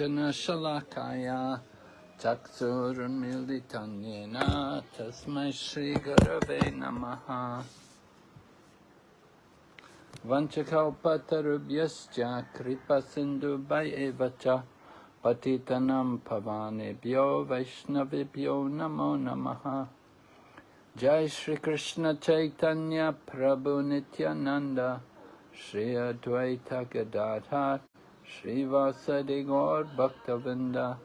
Vijana Shalakaya Yena Tasmai Shri Gurave Namaha. Vanchakalpatarubhyascha Kripa Sindhu Bhayevacha Patitanam Pavanebhyo Vaishnavibhyo Namo Namaha. Jai Shri Krishna Chaitanya Prabhu Nityananda Shri Advaita Gadadha Shri Vasadi Gaur Bhaktavinda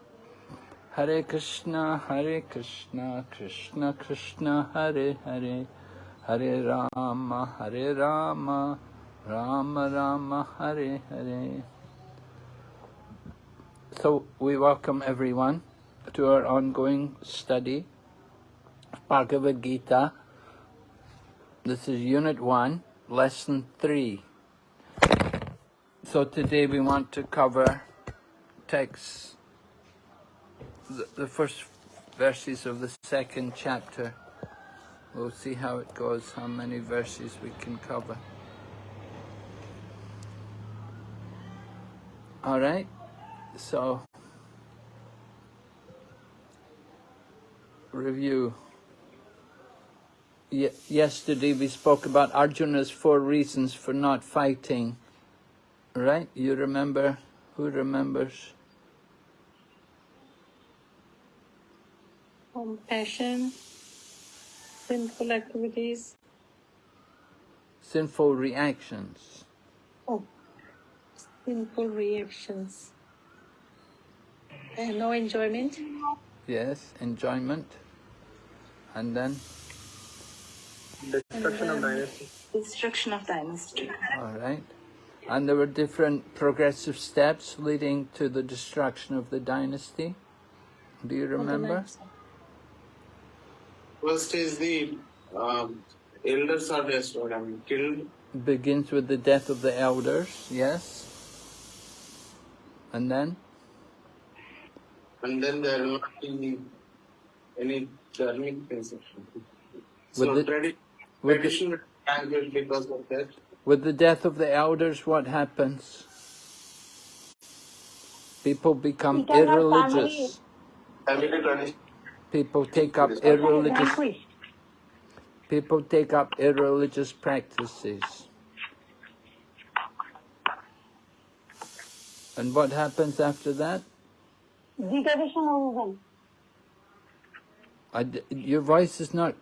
Hare Krishna Hare Krishna Krishna Krishna Hare Hare Hare Rama Hare Rama Rama Rama Hare Hare So we welcome everyone to our ongoing study of Bhagavad Gita. This is Unit 1, Lesson 3. So today we want to cover texts, the, the first verses of the second chapter. We'll see how it goes, how many verses we can cover. All right, so review. Ye yesterday we spoke about Arjuna's four reasons for not fighting. Right? You remember? Who remembers? Compassion, sinful activities, Sinful reactions. oh, sinful reactions, and no enjoyment, Yes, enjoyment. And then, Destruction of dynasty. destruction of dynasty. all right. And there were different progressive steps leading to the destruction of the dynasty. Do you remember? First is the um, elders are destroyed, I mean killed. Begins with the death of the elders, yes. And then, and then there will not be any dharmic conception. So the- tradi- with the, tradition language because of that. With the death of the elders, what happens? People become irreligious. People take up irreligious. People take up irreligious practices. And what happens after that? Degradation of women. Your voice is not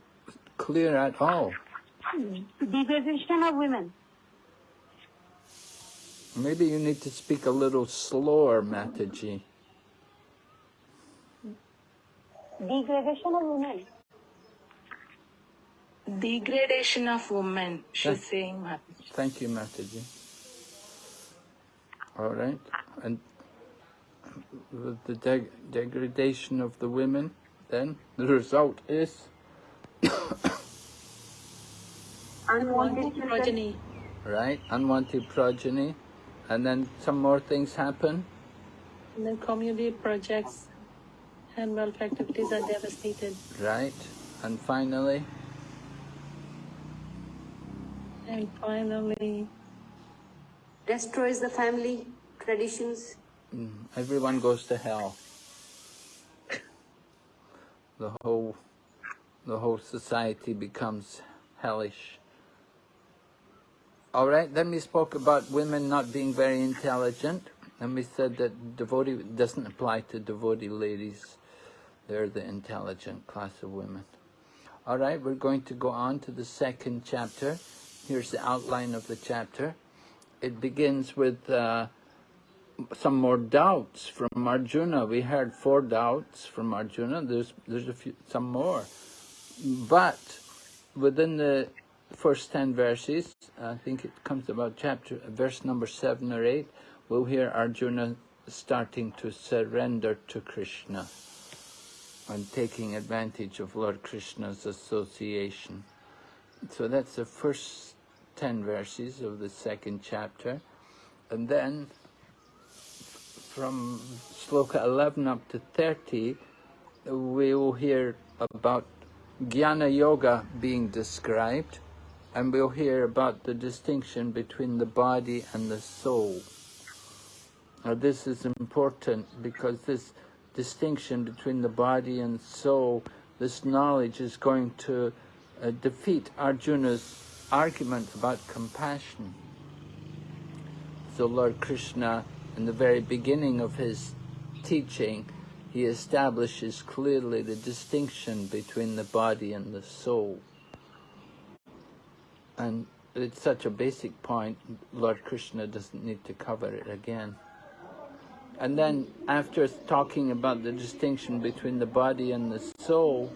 clear at all. Degradation of women. Maybe you need to speak a little slower, Mataji. Degradation of women. Degradation of women, she's saying. Mataji. Thank you, Mataji. All right. And with the deg degradation of the women, then the result is Unwanted. Progeny. right unwanted progeny, and then some more things happen. And then community projects and welfare activities are devastated. Right, and finally, And finally, destroys the family traditions. mm, everyone goes to hell. The whole, the whole society becomes hellish. All right, then we spoke about women not being very intelligent, and we said that devotee doesn't apply to devotee ladies. They're the intelligent class of women. All right, we're going to go on to the second chapter. Here's the outline of the chapter. It begins with uh, some more doubts from Arjuna. We heard four doubts from Arjuna. There's there's a few, some more, but within the first ten verses, I think it comes about chapter verse number seven or eight. We'll hear Arjuna starting to surrender to Krishna and taking advantage of Lord Krishna's association. So that's the first ten verses of the second chapter, and then from sloka 11 up to 30, we will hear about jnana yoga being described, and we'll hear about the distinction between the body and the soul. Now this is important because this distinction between the body and soul, this knowledge is going to uh, defeat Arjuna's argument about compassion. So Lord Krishna, in the very beginning of his teaching, he establishes clearly the distinction between the body and the soul. And it's such a basic point, Lord Krishna doesn't need to cover it again. And then after talking about the distinction between the body and the soul,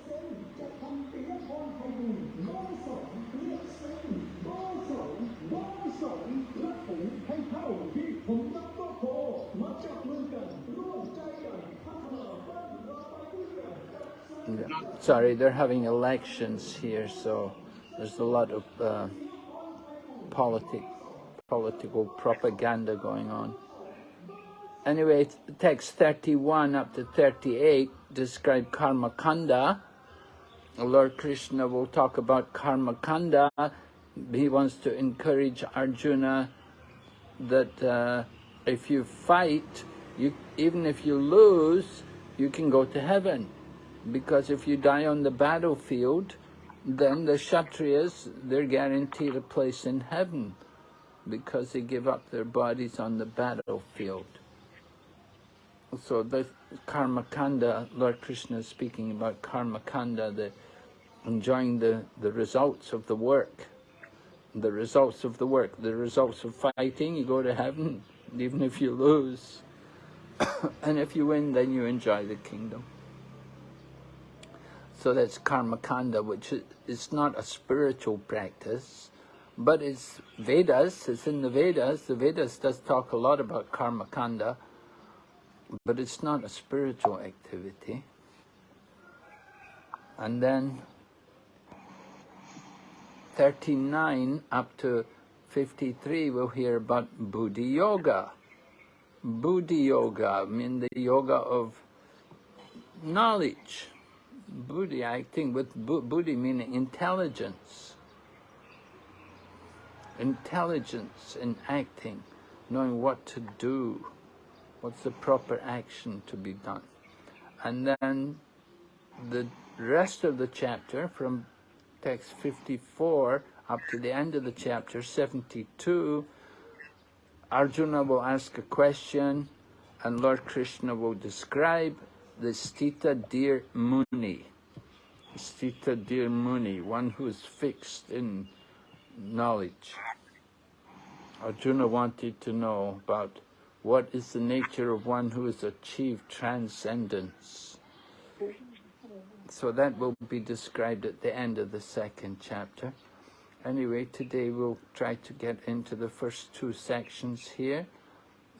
sorry, they're having elections here, so there's a lot of uh, politic, political propaganda going on. Anyway, text 31 up to 38 describe karma kanda. Lord Krishna will talk about karma kanda. He wants to encourage Arjuna that uh, if you fight, you, even if you lose, you can go to heaven. Because if you die on the battlefield, then the Kshatriyas, they're guaranteed a place in heaven because they give up their bodies on the battlefield. So the karma kanda, Lord Krishna is speaking about karma kanda, the enjoying the, the results of the work. The results of the work, the results of fighting, you go to heaven, even if you lose. and if you win, then you enjoy the kingdom. So that's karma kanda, which is not a spiritual practice, but it's Vedas, it's in the Vedas. The Vedas does talk a lot about karma kanda, but it's not a spiritual activity. And then 39 up to 53 we'll hear about Buddhi Yoga. Buddhi Yoga, I mean the yoga of knowledge. Buddhi acting with Buddhi meaning intelligence. Intelligence in acting, knowing what to do, what's the proper action to be done. And then the rest of the chapter, from text 54 up to the end of the chapter, 72, Arjuna will ask a question and Lord Krishna will describe the Stita Dir Muni. Stita Dir Muni, one who is fixed in knowledge. Arjuna wanted to know about what is the nature of one who has achieved transcendence. So that will be described at the end of the second chapter. Anyway, today we'll try to get into the first two sections here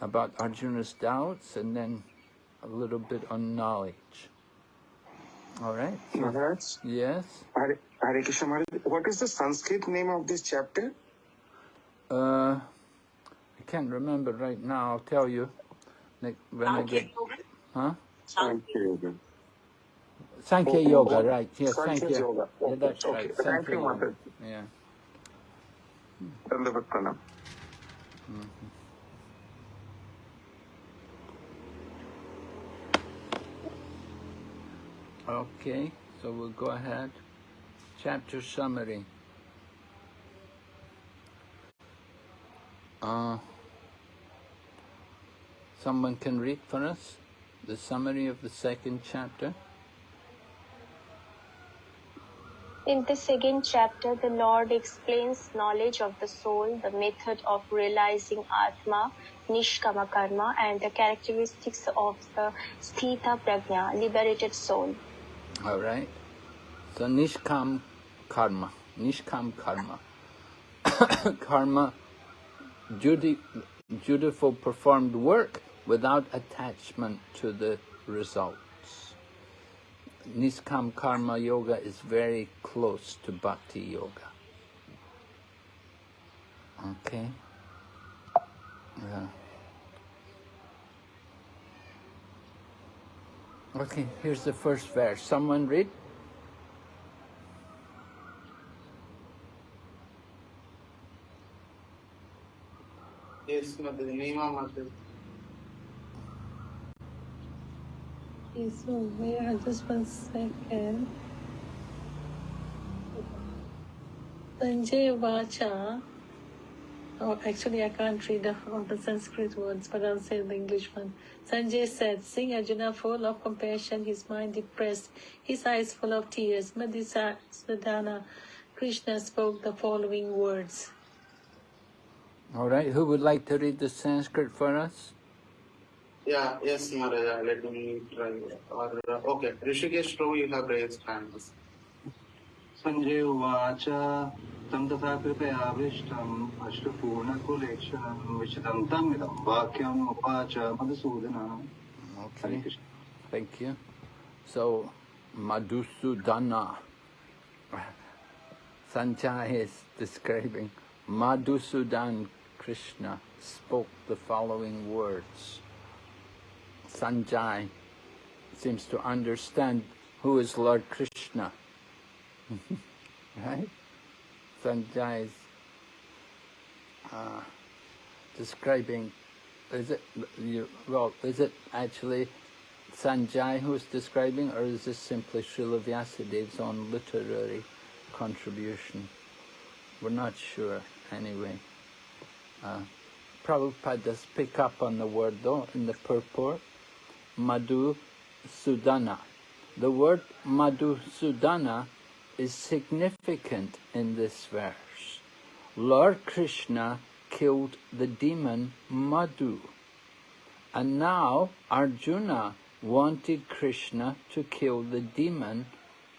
about Arjuna's doubts and then a little bit on knowledge. All right? Maharaj, Yes? Hare, Hare Krishna Maharaj, what is the Sanskrit name of this chapter? Uh, I can't remember right now. I'll tell you. Like when I get, huh? Sankhya Yoga. Sankhya Oh, Yoga, oh, right? Yes, Sankhya Sankhya. Yoga. Yeah, Okay, that's okay. right. Thank Sankhya you, Yoga. Maharaj. Yeah. Dandavat Pranam. Okay, so we'll go ahead. Chapter summary. Uh, someone can read for us the summary of the second chapter. In the second chapter, the Lord explains knowledge of the soul, the method of realizing Atma, Nishkama Karma, and the characteristics of the Sthita Prajna, liberated soul. All right. So Nishkam Karma. Nishkam Karma. karma, duty, dutiful performed work without attachment to the results. Nishkam Karma Yoga is very close to Bhakti Yoga. Okay? Yeah. Okay, here's the first verse. Someone read. Yes, Mother. Nima, Mother. Yes, I Just one second. Sanjay Vacha. Oh, actually, I can't read all the Sanskrit words, but I'll say the English one. Sanjay said, Seeing Arjuna full of compassion, his mind depressed, his eyes full of tears, Madhusudana, Krishna spoke the following words. All right, who would like to read the Sanskrit for us? Yeah, yes, Maharaja, let me try. Uh, okay, Rishikesh you have raised hands. Sanjay Vacha. तं तथा कृपयाविष्टम् अश्रुपूर्णकुलेक्षणं विशदं तमिदं वाक्यम् उवाच मधुसूदनः हरे Okay, Krishna thank you. So, Madhusudana. Sanjay is describing Madhusudan Krishna spoke the following words. Sanjay seems to understand who is Lord Krishna. right? Sanjay is uh, describing, is it, well, is it actually Sanjay who's describing, or is this simply Srila Vyasadev's own literary contribution? We're not sure, anyway. Uh, Prabhupada does pick up on the word, though, in the purport, Madhu Sudana. The word Madhu Sudana is significant in this verse. Lord Krishna killed the demon Madhu. And now Arjuna wanted Krishna to kill the demon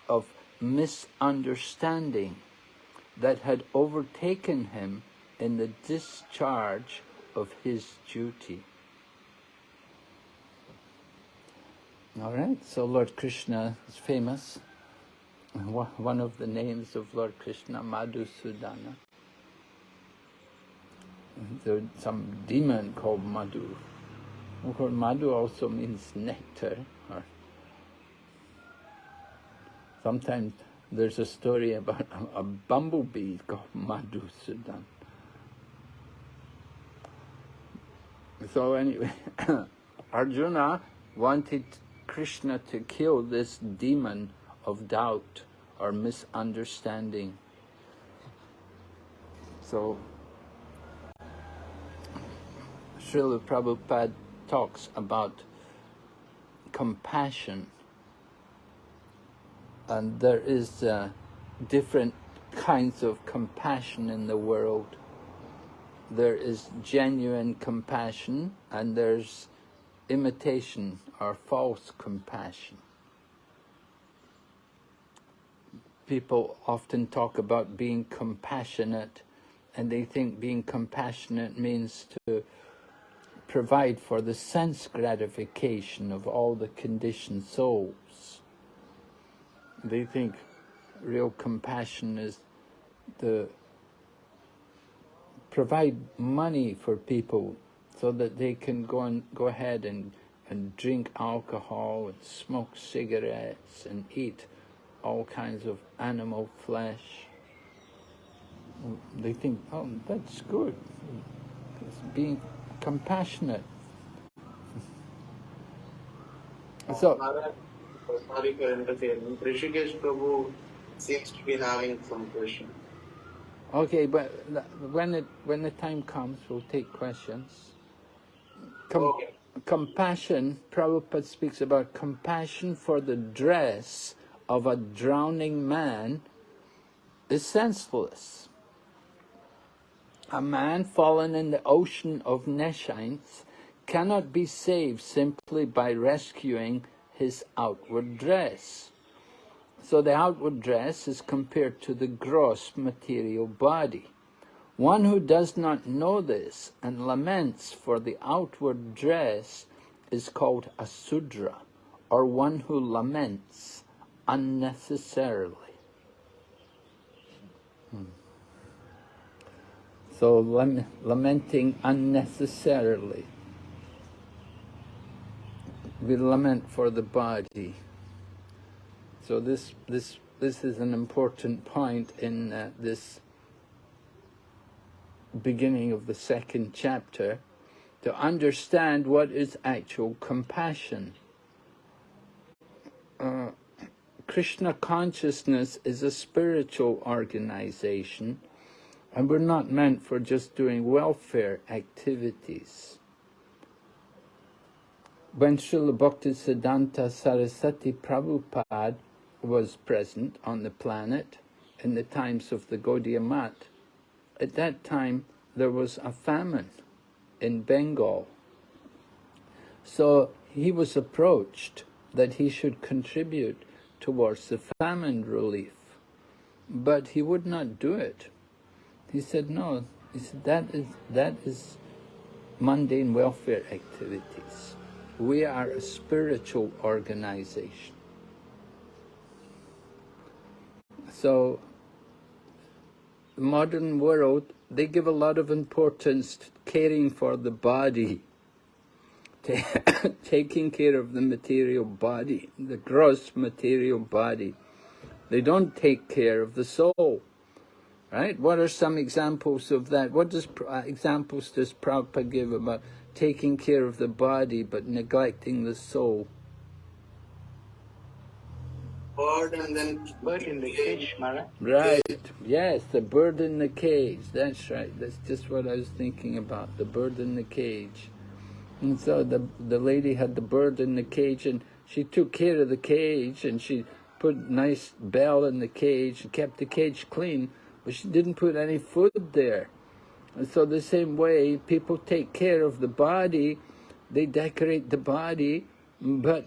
of misunderstanding that had overtaken him in the discharge of his duty. All right, so Lord Krishna is famous. One of the names of Lord Krishna, Madhusudana. There's some demon called Madhu. Of course, Madhu also means nectar. Or sometimes there's a story about a, bumblebee called Madhusudan. So anyway, Arjuna wanted Krishna to kill this demon of doubt or misunderstanding. So Srila Prabhupada talks about compassion and there is uh, different kinds of compassion in the world. There is genuine compassion and there's imitation or false compassion. People often talk about being compassionate and they think being compassionate means to provide for the sense gratification of all the conditioned souls. They think real compassion is to provide money for people so that they can go and go ahead and, and drink alcohol and smoke cigarettes and eat all kinds of animal flesh. Um, they think, oh, that's good. It's being compassionate. Oh, so, sorry for interfering. Rishikesh Prabhu seems to be having some question. okay, but when it when the time comes, we'll take questions. Com- Okay. Compassion, Prabhupada speaks about compassion for the dress of a drowning man is senseless. A man fallen in the ocean of nescience cannot be saved simply by rescuing his outward dress. So the outward dress is compared to the gross material body. One who does not know this and laments for the outward dress is called a sudra, or one who laments unnecessarily. Hmm. So lam- lamenting unnecessarily. We lament for the body. So this this this is an important point in uh, this beginning of the second chapter to understand what is actual compassion. Krishna consciousness is a spiritual organization, and we're not meant for just doing welfare activities. When Srila Bhaktisiddhanta Saraswati Prabhupada was present on the planet in the times of the Gaudiya Math, at that time there was a famine in Bengal. So he was approached that he should contribute towards the famine relief, but he would not do it. He said, no, he said, that is, that is mundane welfare activities. We are a spiritual organization. So, the modern world, they give a lot of importance to caring for the body, taking care of the material body, the gross material body. They don't take care of the soul. Right? What are some examples of that? What does uh, examples does Prabhupada give about taking care of the body but neglecting the soul? Bird and then Bird in the cage, Mara. Right. Yes, the bird in the cage. That's right. That's just what I was thinking about. The bird in the cage. And so the the lady had the bird in the cage, and she took care of the cage, and she put nice bell in the cage, and kept the cage clean, but she didn't put any food there. And so the same way, people take care of the body, they decorate the body, but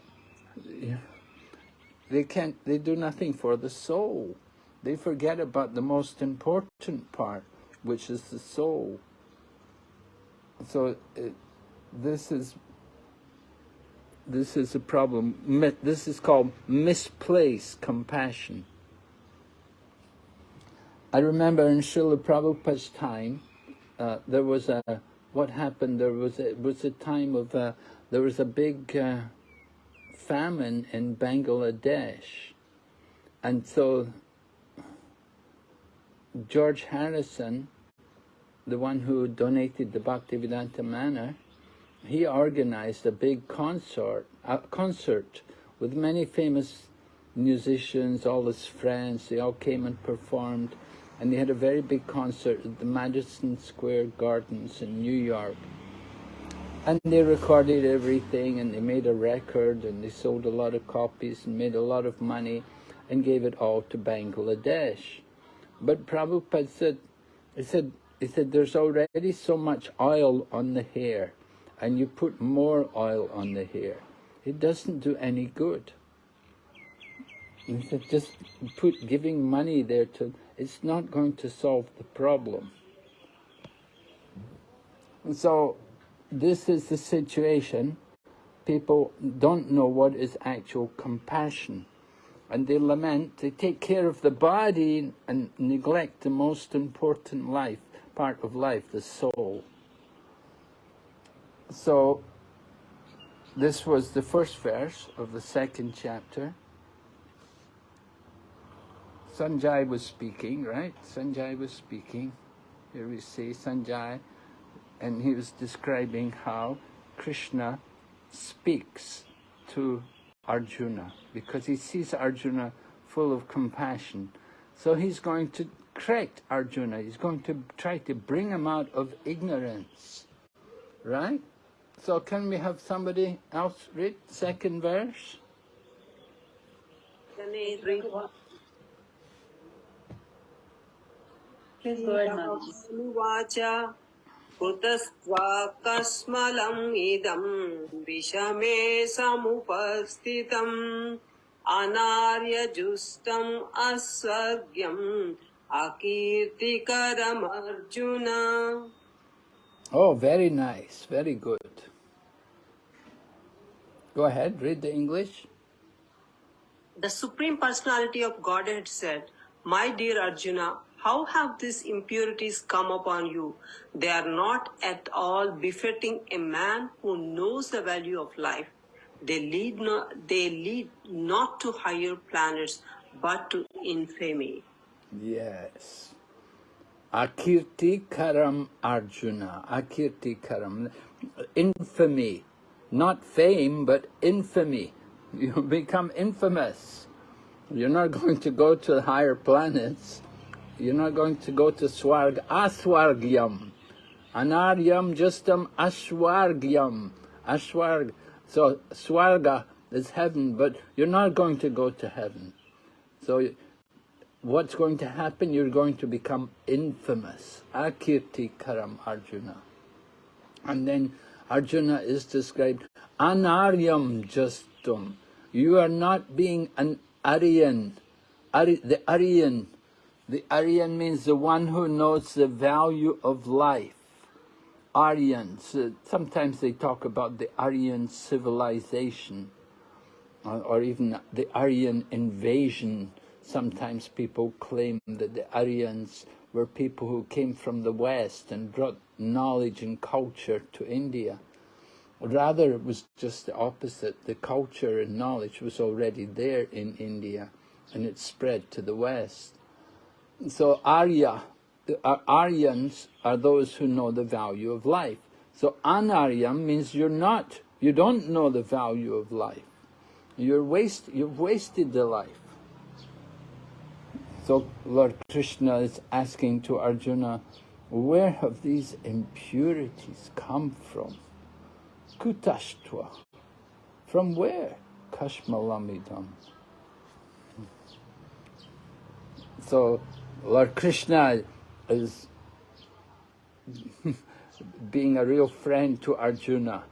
they can't. They do nothing for the soul. They forget about the most important part, which is the soul. So. It, this is this is a problem. This is called misplaced compassion. I remember in Srila Prabhupada's time, uh, there was a, what happened, there was a, it was a time of, uh, there was a big uh, famine in Bangladesh. And so George Harrison, the one who donated the Bhaktivedanta Manor, he organized a big concert, a concert with many famous musicians, all his friends, they all came and performed, and they had a very big concert at the Madison Square Gardens in New York. And they recorded everything, and they made a record, and they sold a lot of copies, and made a lot of money, and gave it all to Bangladesh. But Prabhupada said, he said, he said, there's already so much oil on the hair and you put more oil on the hair, it doesn't do any good. Just put giving money there to, it's not going to solve the problem. And so this is the situation. People don't know what is actual compassion. And they lament, they take care of the body and neglect the most important life, part of life, the soul. So, this was the first verse of the second chapter. Sanjay was speaking, right? Sanjay was speaking. Here we see Sanjay, and he was describing how Krishna speaks to Arjuna because he sees Arjuna full of compassion. So he's going to correct Arjuna. He's going to try to bring him out of ignorance, right? So can we have somebody else read second verse? Please go ahead, Mamaji. उवाच कुतस्त्वाकस्मलम् इदम् विषमे समुपस्थितम् अनार्यजुष्टम् अस्वर्ग्यम् अकीर्तिकरमर्जुन Oh, very nice, very good. Go ahead, read the English. The Supreme Personality of Godhead said, My dear Arjuna, how have these impurities come upon you? They are not at all befitting a man who knows the value of life. They lead not, they lead not to higher planets, but to infamy. Yes. Akirti Karam Arjuna. Akirti Karam. Infamy. Not fame, but infamy. You become infamous. You're not going to go to the higher planets. You're not going to go to Swarg. Aswargyam. Anaryam justam Ashwargyam. Ashwarg. So Swarga is heaven, but you're not going to go to heaven. So what's going to happen? You're going to become infamous. Akirti Karam Arjuna. And then Arjuna is described, Anaryam justum. You are not being an Aryan. The Aryan. The Aryan means the one who knows the value of life. Aryans. uh, Sometimes they talk about the Aryan civilization or, or even the Aryan invasion. Sometimes people claim that the Aryans were people who came from the West and brought knowledge and culture to India. Rather, it was just the opposite. The culture and knowledge was already there in India and it spread to the West. So Arya, the uh, Aryans are those who know the value of life. So Anaryam means you're not, you don't know the value of life. You're waste, you've wasted the life. So Lord Krishna is asking to Arjuna, where have these impurities come from? Kutashtva. From where? Kashmalamidam. So Lord Krishna is being a real friend to Arjuna.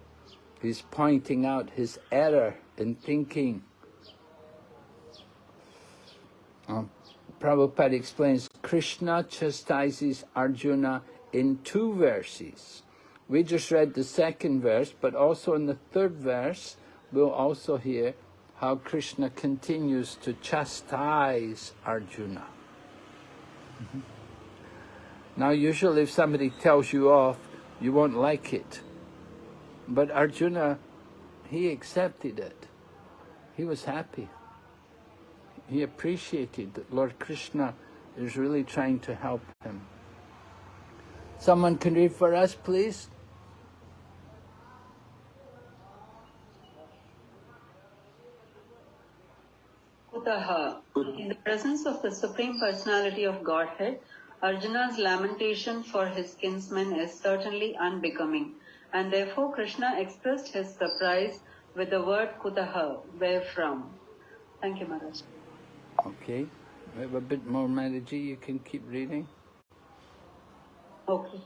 He's pointing out his error in thinking. Um, Prabhupada explains Krishna chastises Arjuna in two verses. We just read the second verse, but also in the third verse, we'll also hear how Krishna continues to chastise Arjuna. Mhm. Now, usually if somebody tells you off, you won't like it. But Arjuna, he accepted it. He was happy. He appreciated that Lord Krishna is really trying to help him. Someone can read for us, please? Kutaha. In the presence of the Supreme Personality of Godhead, Arjuna's lamentation for his kinsman is certainly unbecoming, and therefore Krishna expressed his surprise with the word Kutaha, where from. Thank you, Maharaj. Okay. We have a bit more melody. You can keep reading. Okay.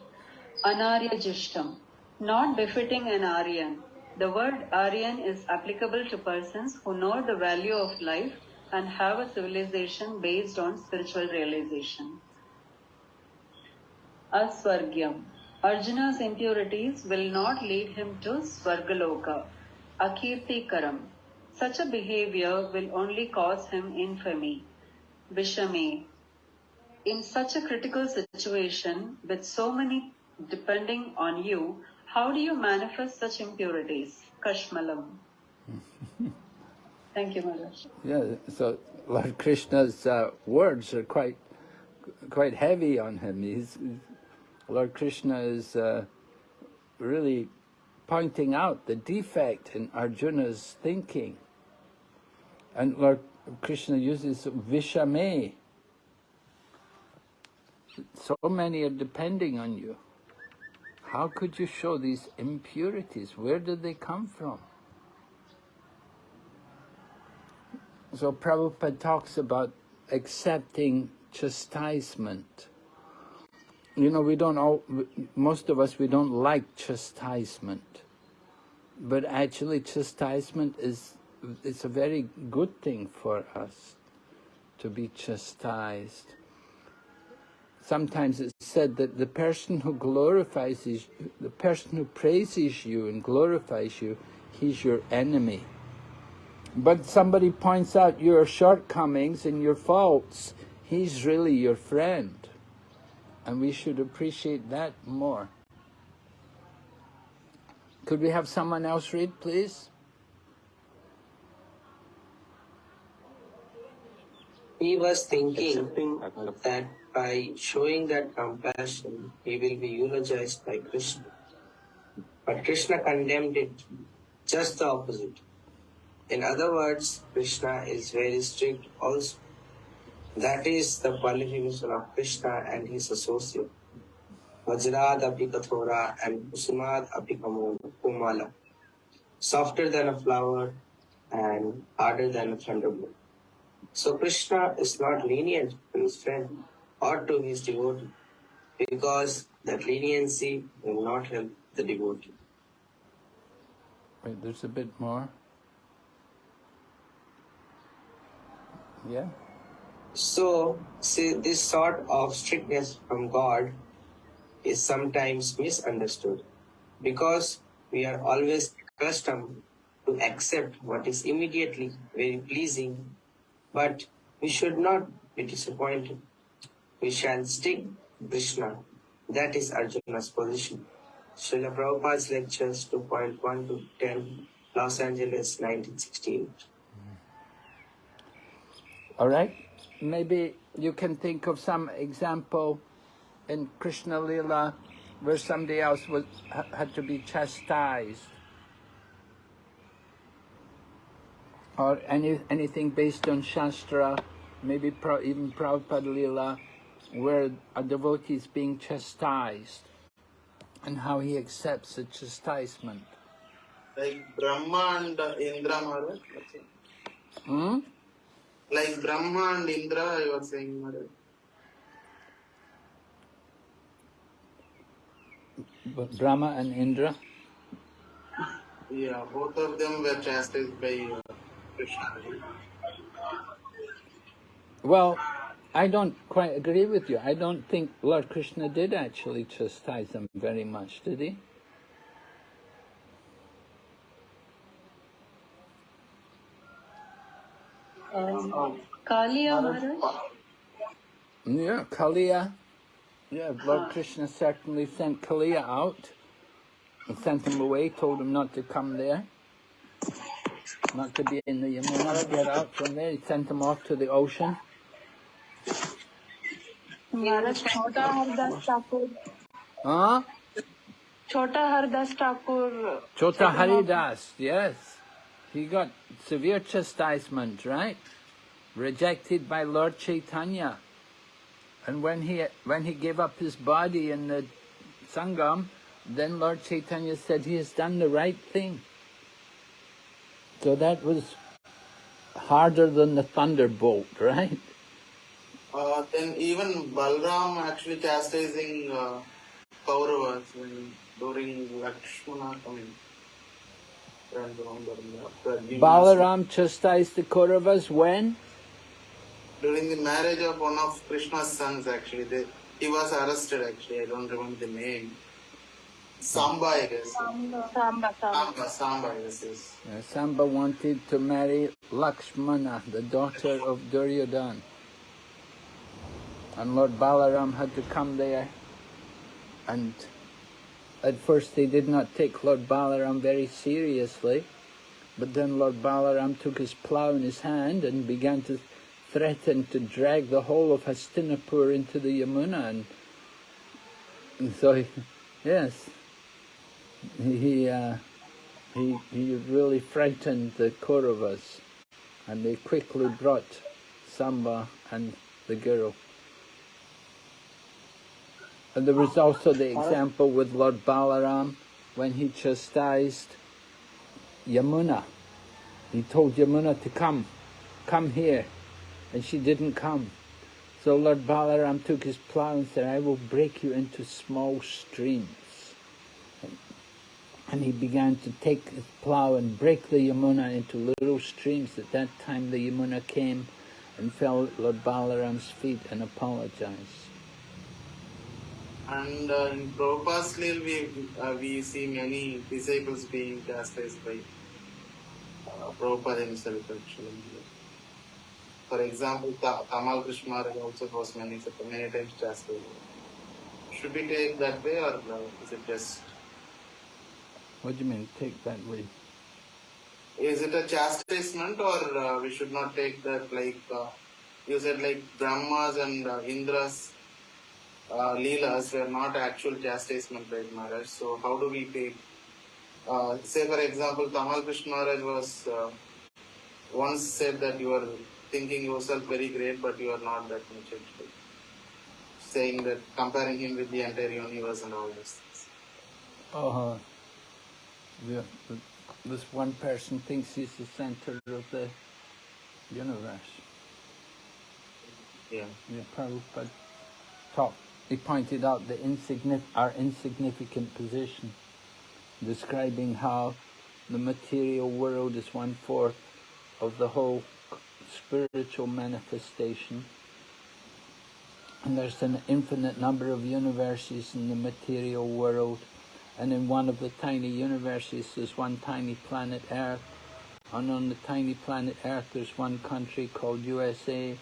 Anarya Jishtam. Not befitting an Aryan. The word Aryan is applicable to persons who know the value of life and have a civilization based on spiritual realization. Aswargyam. Arjuna's impurities will not lead him to Swargaloka. Akirtikaram. Such a behavior will only cause him infamy. Vishame. In such a critical situation, with so many depending on you, how do you manifest such impurities? Kashmalam. Thank you, Maharaj. Yeah, so Lord Krishna's uh, words are quite quite heavy on him. He's, Lord Krishna is uh, really pointing out the defect in Arjuna's thinking. And Lord Krishna uses Vishame. So many are depending on you. How could you show these impurities? Where did they come from? So Prabhupada talks about accepting chastisement. You know, we don't all, most of us, we don't like chastisement. But actually chastisement is, it's a very good thing for us to be chastised. Sometimes it's said that the person who glorifies you, the person who praises you and glorifies you, he's your enemy. But somebody points out your shortcomings and your faults, he's really your friend. And we should appreciate that more. Could we have someone else read, please? He was thinking that by showing that compassion, he will be eulogized by Krishna. But Krishna condemned it just the opposite. In other words, Krishna is very strict also. That is the qualification of Krishna and his associate. Vajrad Apikathora and Kusumad Apikamala. Softer than a flower and harder than a thunderbolt. So Krishna is not lenient to his friend or to his devotee because that leniency will not help the devotee. Wait, there's a bit more. Yeah. So, see, this sort of strictness from God is sometimes misunderstood because we are always accustomed to accept what is immediately very pleasing, but we should not be disappointed. We shall stick Krishna. That is Arjuna's position. Srila Prabhupada's lectures 2.1 to 10, Los Angeles, 1968. All right. Maybe you can think of some example in Krishna Lila where somebody else was had to be chastised, or any anything based on Shastra, maybe pro, even Prabhupada Lila, where a devotee is being chastised, and how he accepts the chastisement. Like Brahma and Indra Maharaj. Hmm? Like Brahma and Indra, you were saying Maharaj. Brahma and Indra. Yeah, both of them were chastised by uh, Krishna. Well, I don't quite agree with you. I don't think Lord Krishna did actually chastise them very much, did he? Um, Kalia Maharaj? Yeah, Kaliya. Yeah, Lord Krishna certainly sent Kaliya out and sent him away, told him not to come there, not to be in the Yamuna, get out from there. He sent him off to the ocean. Maharaj Chota Haridas Huh? Chota Haridas Thakur. Chota Haridas, yes. He got severe chastisement, right? Rejected by Lord Chaitanya. And when he when he gave up his body in the Sangam, then Lord Chaitanya said he has done the right thing. So that was harder than the thunderbolt, right? Uh, then even Balram actually chastising uh, Kauravas during Lakshmana coming. Balaram chastised the Kauravas when? During the marriage of one of Krishna's sons, actually, they, he was arrested. Actually, I don't remember the name. Samba, I guess. Samba, Samba. Samba, Samba, I guess. yes. Uh, Samba wanted to marry Lakshmana, the daughter of Duryodhan. And Lord Balaram had to come there. And at first they did not take Lord Balaram very seriously. But then Lord Balaram took his plough in his hand and began to threaten to drag the whole of Hastinapur into the Yamuna. And, and so, he, yes, he, uh, he, he really frightened the Kauravas, and they quickly brought Samba and the girl. And there was also the example with Lord Balaram when he chastised Yamuna. He told Yamuna to come, come here, and she didn't come. So Lord Balaram took his plough and said, I will break you into small streams and he began to take his plough and break the Yamuna into little streams. At that time the Yamuna came and fell at Lord Balaram's feet and apologized. And uh, in Prabhupada's Leel, we, uh, we see many disciples being chastised by uh, Prabhupada himself, actually. For example, Ta- Tamal Krishna also was many, many times chastised. Should we take that way or uh, is it just What do you mean, take that way? Is it a chastisement or uh, we should not take that like uh, you said like Brahmas and uh, Indra's uh, Leelas were not actual chastisement by Maharaj. So how do we take, uh, say for example, Tamal Krishna Maharaj was uh, once said that you are thinking yourself very great, but you are not that much actually. Saying that, comparing him with the entire universe and all this. Uh, the, the, this one person thinks he's the center of the universe. Yeah. Yeah, Prabhupada talked. He pointed out the insignificant, our insignificant position, describing how the material world is one fourth of the whole spiritual manifestation. And there's an infinite number of universes in the material world. And in one of the tiny universes, there's one tiny planet Earth. And on the tiny planet Earth, there's one country called USA.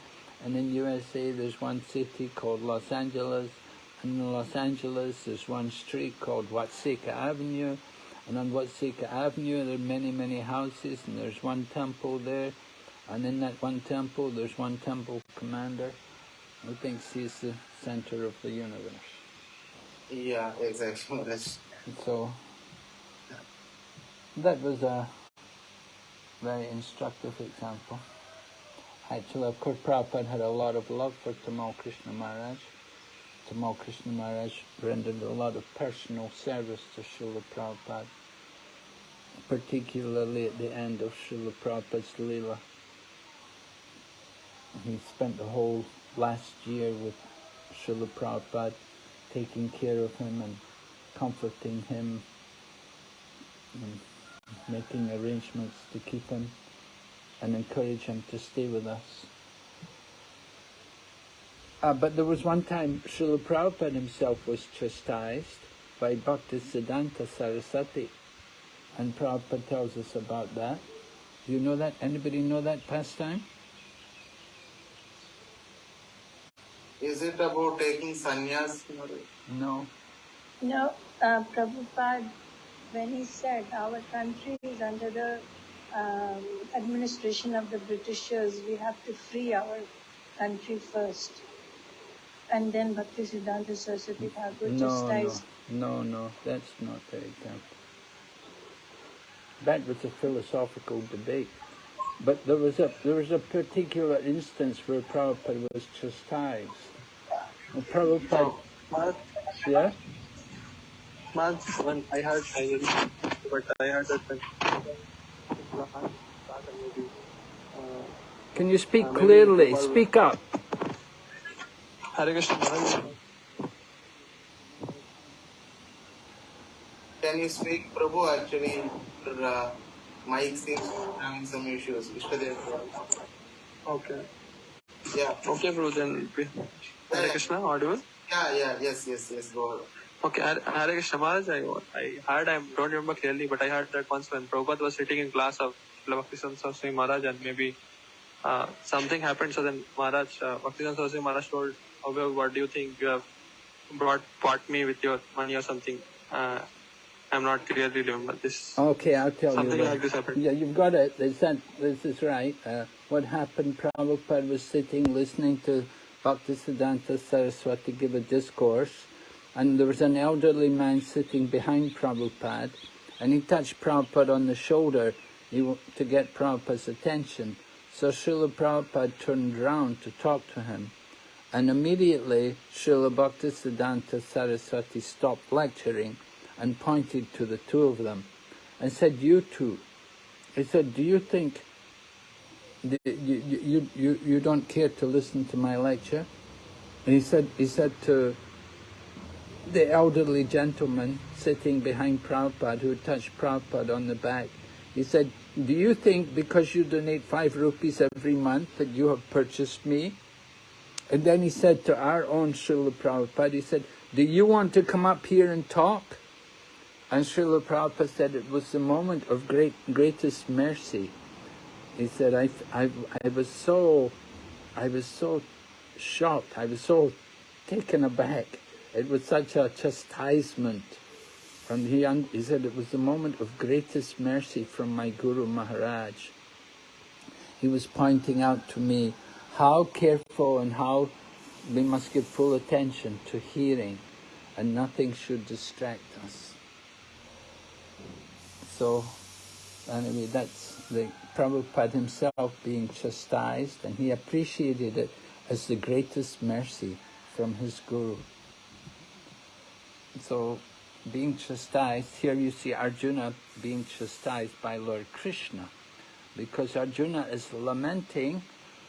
And in USA, there's one city called Los Angeles. And in Los Angeles, there's one street called Watseka Avenue. And on Watseka Avenue, there are many, many houses. And there's one temple there. And in that one temple, there's one temple commander who thinks he's the center of the universe. Yeah, exactly. That's, So that was a very instructive example. Actually, of course, Prabhupada had a lot of love for Tamal Krishna Maharaj. Tamal Krishna Maharaj rendered a lot of personal service to Srila Prabhupada, particularly at the end of Srila Prabhupada's Leela. He spent the whole last year with Srila Prabhupada, taking care of him and comforting him, and making arrangements to keep him and encourage him to stay with us. Uh, but there was one time Srila Prabhupada himself was chastised by Bhakti Siddhanta Saraswati, and Prabhupada tells us about that. Do you know that? Anybody know that pastime? Is it about taking sannyas? No. No, uh, Prabhupada, when he said our country is under the um, administration of the Britishers, we have to free our country first. And then Bhakti Siddhanta Saraswati Thakur No, no, chastised. no, no, that's not the example. That was a philosophical debate. But there was a there was a particular instance where Prabhupada was chastised. And Prabhupada, yeah, Man, when I heard, I but I heard that can you speak Uh, clearly? while- Speak up. Hare Krishna Can you speak, Prabhu? Actually, your uh, mic seems having some issues. Ishtadev. okay. Yeah. Okay, bro, then we- Hare Krishna, audible? Yeah, yeah, yes, yes, yes, go ahead. Okay, Hare Hare Krishna Maharaj, I, I heard, I don't remember clearly, but I heard that once when Prabhupada was sitting in class of Bhakti Saraswati Maharaj and maybe uh, something happened, so then Maharaj, uh, Bhakti Saraswati Maharaj told, oh, well, what do you think you have brought, bought me with your money or something? Uh, I'm not clearly remember this. Okay, I'll tell Something you. like this happened. Yeah, you've got it. This, that, this is right. Uh, what happened, Prabhupada was sitting listening to Bhaktisiddhanta Saraswati give a discourse, and there was an elderly man sitting behind Prabhupada, and he touched Prabhupada on the shoulder to get Prabhupada's attention. So Srila Prabhupada turned round to talk to him, and immediately Srila Bhaktisiddhanta Saraswati stopped lecturing and pointed to the two of them and said, you two. He said, do you think you, you, you, you don't care to listen to my lecture? And he said, he said to the elderly gentleman sitting behind Prabhupada who touched Prabhupada on the back, he said, do you think because you donate five rupees every month that you have purchased me? And then he said to our own Srila Prabhupada, he said, do you want to come up here and talk? And Srila Prabhupada said it was the moment of great, greatest mercy. He said, I, I, I was so, I was so shocked, I was so taken aback. It was such a chastisement. And he, he said it was the moment of greatest mercy from my Guru Maharaj. He was pointing out to me how careful and how we must give full attention to hearing and nothing should distract us. So, anyway, that's the Prabhupada himself being chastised and he appreciated it as the greatest mercy from his Guru. So being chastised, here you see Arjuna being chastised by Lord Krishna because Arjuna is lamenting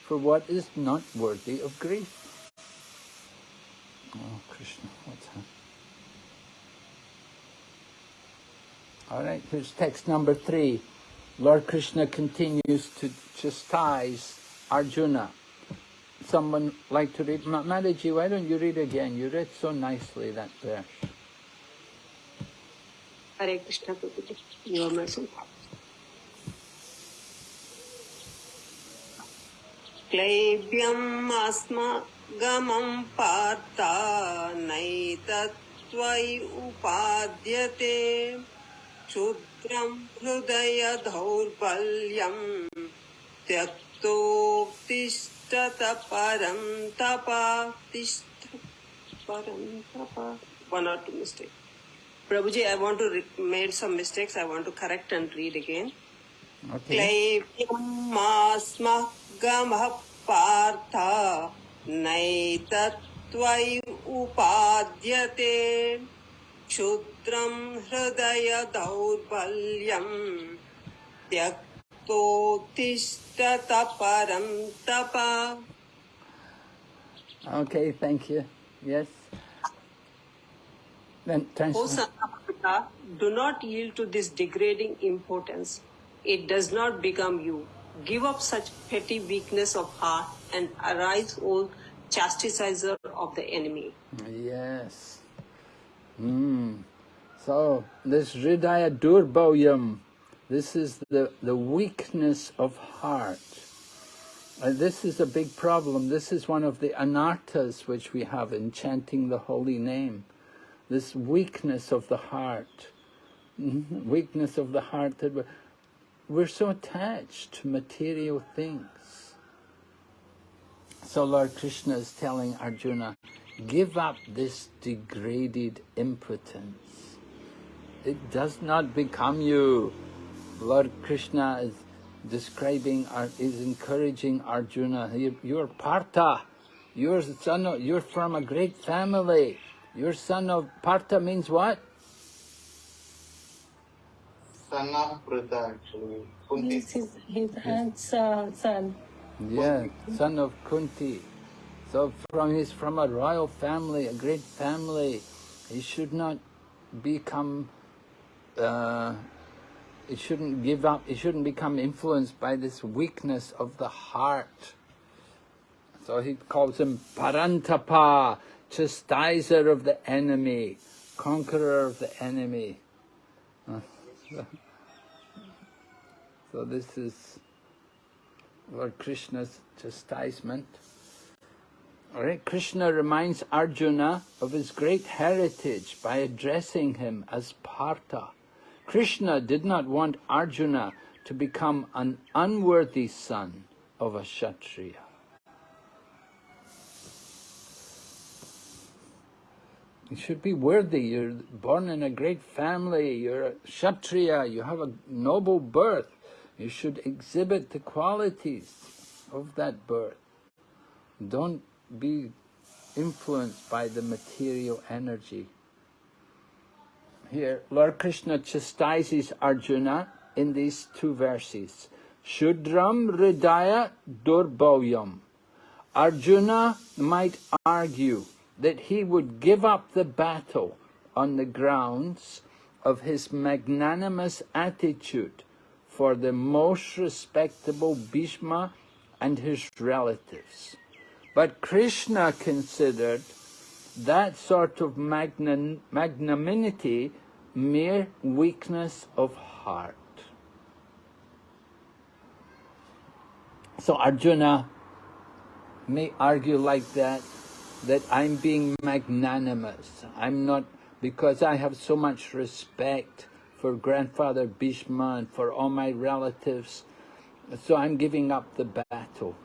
for what is not worthy of grief. Oh, Krishna, what's happening? All right, here's text number three. Lord Krishna continues to chastise Arjuna. Someone like to read? Ma- Mataji, why don't you read again? You read so nicely that verse. Hare Krishna Prabhuji, your mercy. क्लैब्यम् अस्मगमम् पार्ता नैतत्त्वयि उपाद्यते क्षुद्रम् हृदय दौर्बल्यम् त्यक्तोत्तिष्ठत परम् तपा तिष्ठ परम् तपा one or two mistake Prabhuji, I want to made some mistakes. I want to correct and read again. Okay. क्लैब्यमास्मगमः Partha नैतत्त्वयि उपाद्यते क्षुद्रं हृदय दौर्बल्यम् त्यक्तोत्तिष्ठत परं तप Okay, thank you. Yes. Then O translate. son of Pita, do not yield to this degrading importance. It does not become you. Give up such petty weakness of heart and arise, O chastiser of the enemy. Yes. Mm. So this Hridaya Daurbalyam, this is the, the weakness of heart. And this is a big problem. This is one of the anarthas which we have in chanting the holy name. This weakness of the heart. Mhm. Weakness of the heart that we're, we're so attached to material things. So Lord Krishna is telling Arjuna, give up this degraded impotence. It does not become you. Lord Krishna is describing, is encouraging Arjuna. You- You're Partha. You're son of, you're from a great family. You're son of Partha means what? Son of Pritha actually. Kunti. He's his, his aunt's uh, son. Yeah, son of Kunti. So from he's from a royal family, a great family. He should not become. Uh, he shouldn't give up. He shouldn't become influenced by this weakness of the heart. So he calls him Parantapa, chastiser of the enemy, conqueror of the enemy. So this is Lord Krishna's chastisement. Krishna reminds Arjuna of his great heritage by addressing him as Partha. Krishna did not want Arjuna to become an unworthy son of a Kshatriya. You should be worthy. You're born in a great family. You're a Kshatriya. You have a noble birth. You should exhibit the qualities of that birth. Don't be influenced by the material energy. Here, Lord Krishna chastises Arjuna in these two verses. Shudram Hridaya Daurbalyam. Arjuna might argue that he would give up the battle on the grounds of his magnanimous attitude for the most respectable Bhishma and his relatives. But Krishna considered that sort of magnan- magnanimity mere weakness of heart. So Arjuna may argue like that, that I'm being magnanimous. I'm not, because I have so much respect for grandfather Bhishma and for all my relatives, so I'm giving up the battle.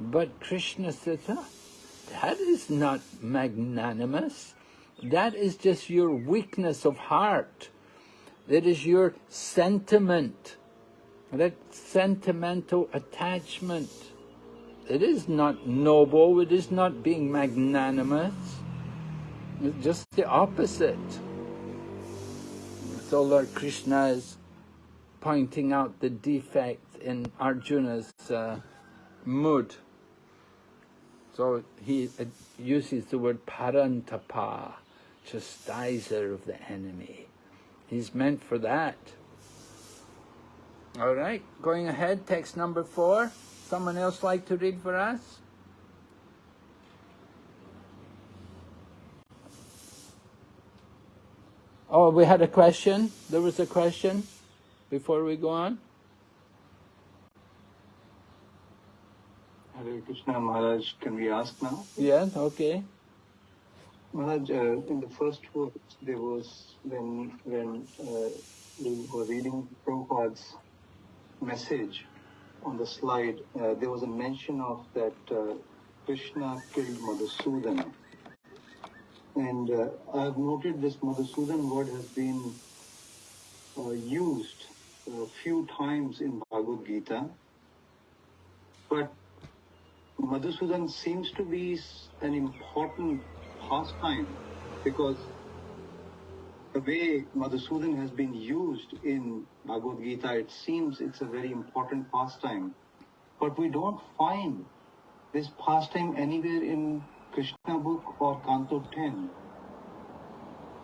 But Krishna says, "Ah, that is not magnanimous. That is just your weakness of heart. That is your sentiment That sentimental attachment. It is not noble, it is not being magnanimous. It's just the opposite. So Lord Krishna is pointing out the defect in Arjuna's uh, mood. So he uh, uses the word parantapa, chastiser of the enemy. He's meant for that. All right, going ahead, text number four. Someone else like to read for us? Oh, we had a question. There was a question before we go on. Hare Krishna Maharaj, can we ask now? Yes, okay. Maharaj, uh, in the first words, there was when when uh, we were reading Prabhupada's message on the slide, uh, there was a mention of that uh, Krishna killed Madhusudan. And uh, I've noted this Madhusudan word has been uh, used a few times in Bhagavad Gita, but Madhusudan seems to be an important pastime because the way Madhusudan has been used in Bhagavad Gita, it seems it's a very important pastime. But we don't find this pastime anywhere in Krishna book or Canto 10.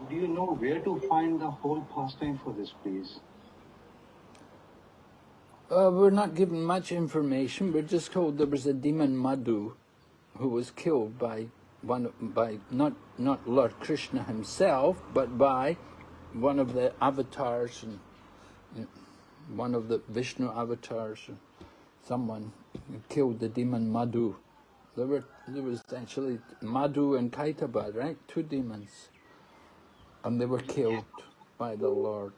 Do you know where to find the whole pastime for this, please? Uh, we're not given much information. We're just told there was a demon Madhu who was killed by one by not not Lord Krishna himself, but by one of the avatars and you one of the Vishnu avatars. Someone killed the demon Madhu. There were there was actually Madhu and Kaitaba, right? Two demons, and they were killed by the Lord.